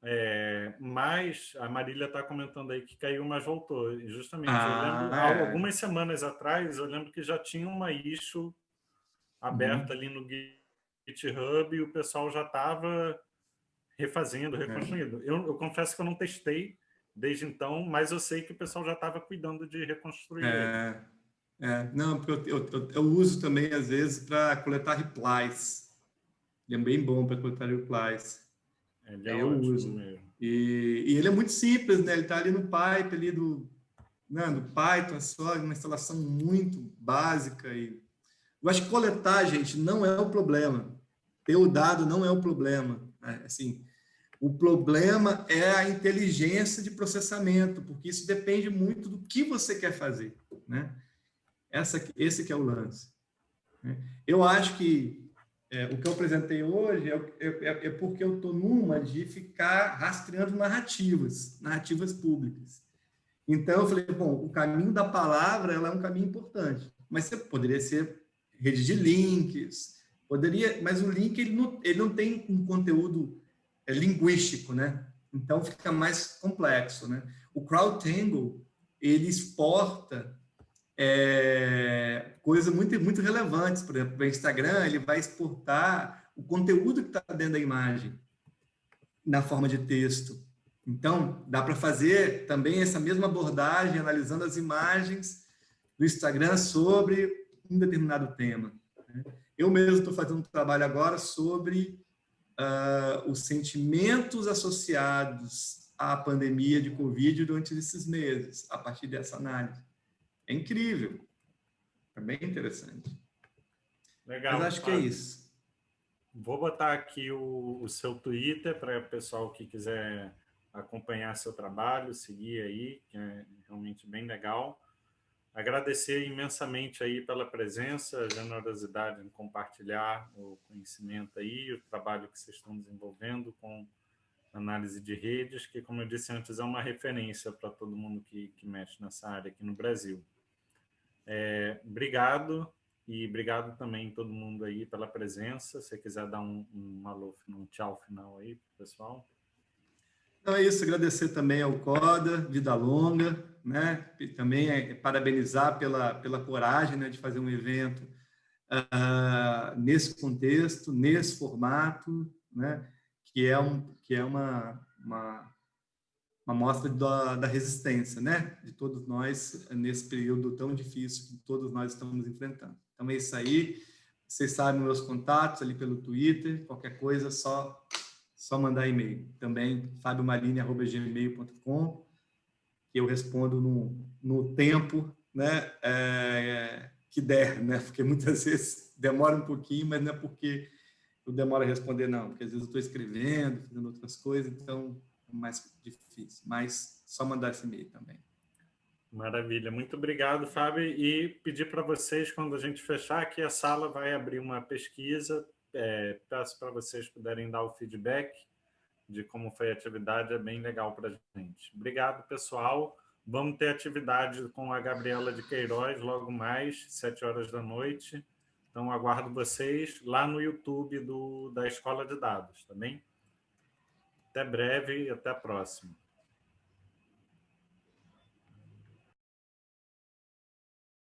É, mas a Marília está comentando aí que caiu, mas voltou. E justamente, ah, lembro, é. algumas semanas atrás, eu lembro que já tinha uma issue aberta uhum. ali no GitHub e o pessoal já estava refazendo, é. reconstruindo. Eu, eu confesso que eu não testei, desde então, mas eu sei que o pessoal já estava cuidando de reconstruir. É, é não, porque eu, eu, eu, uso também, às vezes, para coletar replies. Ele é bem bom para coletar replies. Ele é eu uso. Mesmo. E, e, ele é muito simples, né? Ele está ali no pipe ali do, né, do Python, é só uma instalação muito básica e Eu acho que coletar, gente, não é o problema. Ter o dado não é o problema. Né? Assim, o problema é a inteligência de processamento, porque isso depende muito do que você quer fazer. Né? Essa, esse que é o lance. Né? Eu acho que é, o que eu apresentei hoje é, é, é porque eu estou numa de ficar rastreando narrativas, narrativas públicas. Então, eu falei, bom, o caminho da palavra ela é um caminho importante, mas você poderia ser rede de links, poderia, mas o link ele não, ele não tem um conteúdo é, linguístico, né? Então, fica mais complexo, né? O CrowdTangle, ele exporta é, coisas muito, muito relevantes. Por exemplo, o Instagram ele vai exportar o conteúdo que está dentro da imagem na forma de texto. Então, dá para fazer também essa mesma abordagem, analisando as imagens do Instagram sobre um determinado tema. Né? Eu mesmo estou fazendo um trabalho agora sobre uh, os sentimentos associados à pandemia de Covid durante esses meses, a partir dessa análise. É incrível. É bem interessante. Legal. Mas acho que é isso. Vou botar aqui o, o seu Twitter para o pessoal que quiser acompanhar seu trabalho, seguir aí, que é realmente bem legal. Agradecer imensamente aí pela presença, generosidade em compartilhar o conhecimento aí, o trabalho que vocês estão desenvolvendo com análise de redes, que, como eu disse antes, é uma referência para todo mundo que, que mexe nessa área aqui no Brasil. É, obrigado e obrigado também todo mundo aí pela presença. Se quiser dar um, um alô, um tchau final aí, pessoal. Então é isso, agradecer também ao CODA, Vida Longa, né? E também é, parabenizar pela, pela coragem né, de fazer um evento uh, nesse contexto, nesse formato, né? Que é, um, que é uma, uma uma mostra da, da resistência, né? De todos nós nesse período tão difícil que todos nós estamos enfrentando. Então é isso aí. Vocês sabem meus contatos ali pelo Twitter. Qualquer coisa, só só mandar e-mail. Também fabiomarini@gmail.com que eu respondo no, no tempo, né? É, que der, né? Porque muitas vezes demora um pouquinho, mas não é porque eu demoro a responder, não. Porque às vezes eu estou escrevendo, fazendo outras coisas, então mais difícil, mas só mandar esse e-mail também. Maravilha, muito obrigado, Fábio. E pedir para vocês, quando a gente fechar aqui, a sala vai abrir uma pesquisa. É, peço para vocês puderem dar o feedback de como foi a atividade, é bem legal para a gente. Obrigado, pessoal. Vamos ter atividade com a Gabriela de Queiroz logo mais, sete horas da noite. Então, aguardo vocês lá no YouTube do, da Escola de Dados, tá bem? Até breve e até a próxima.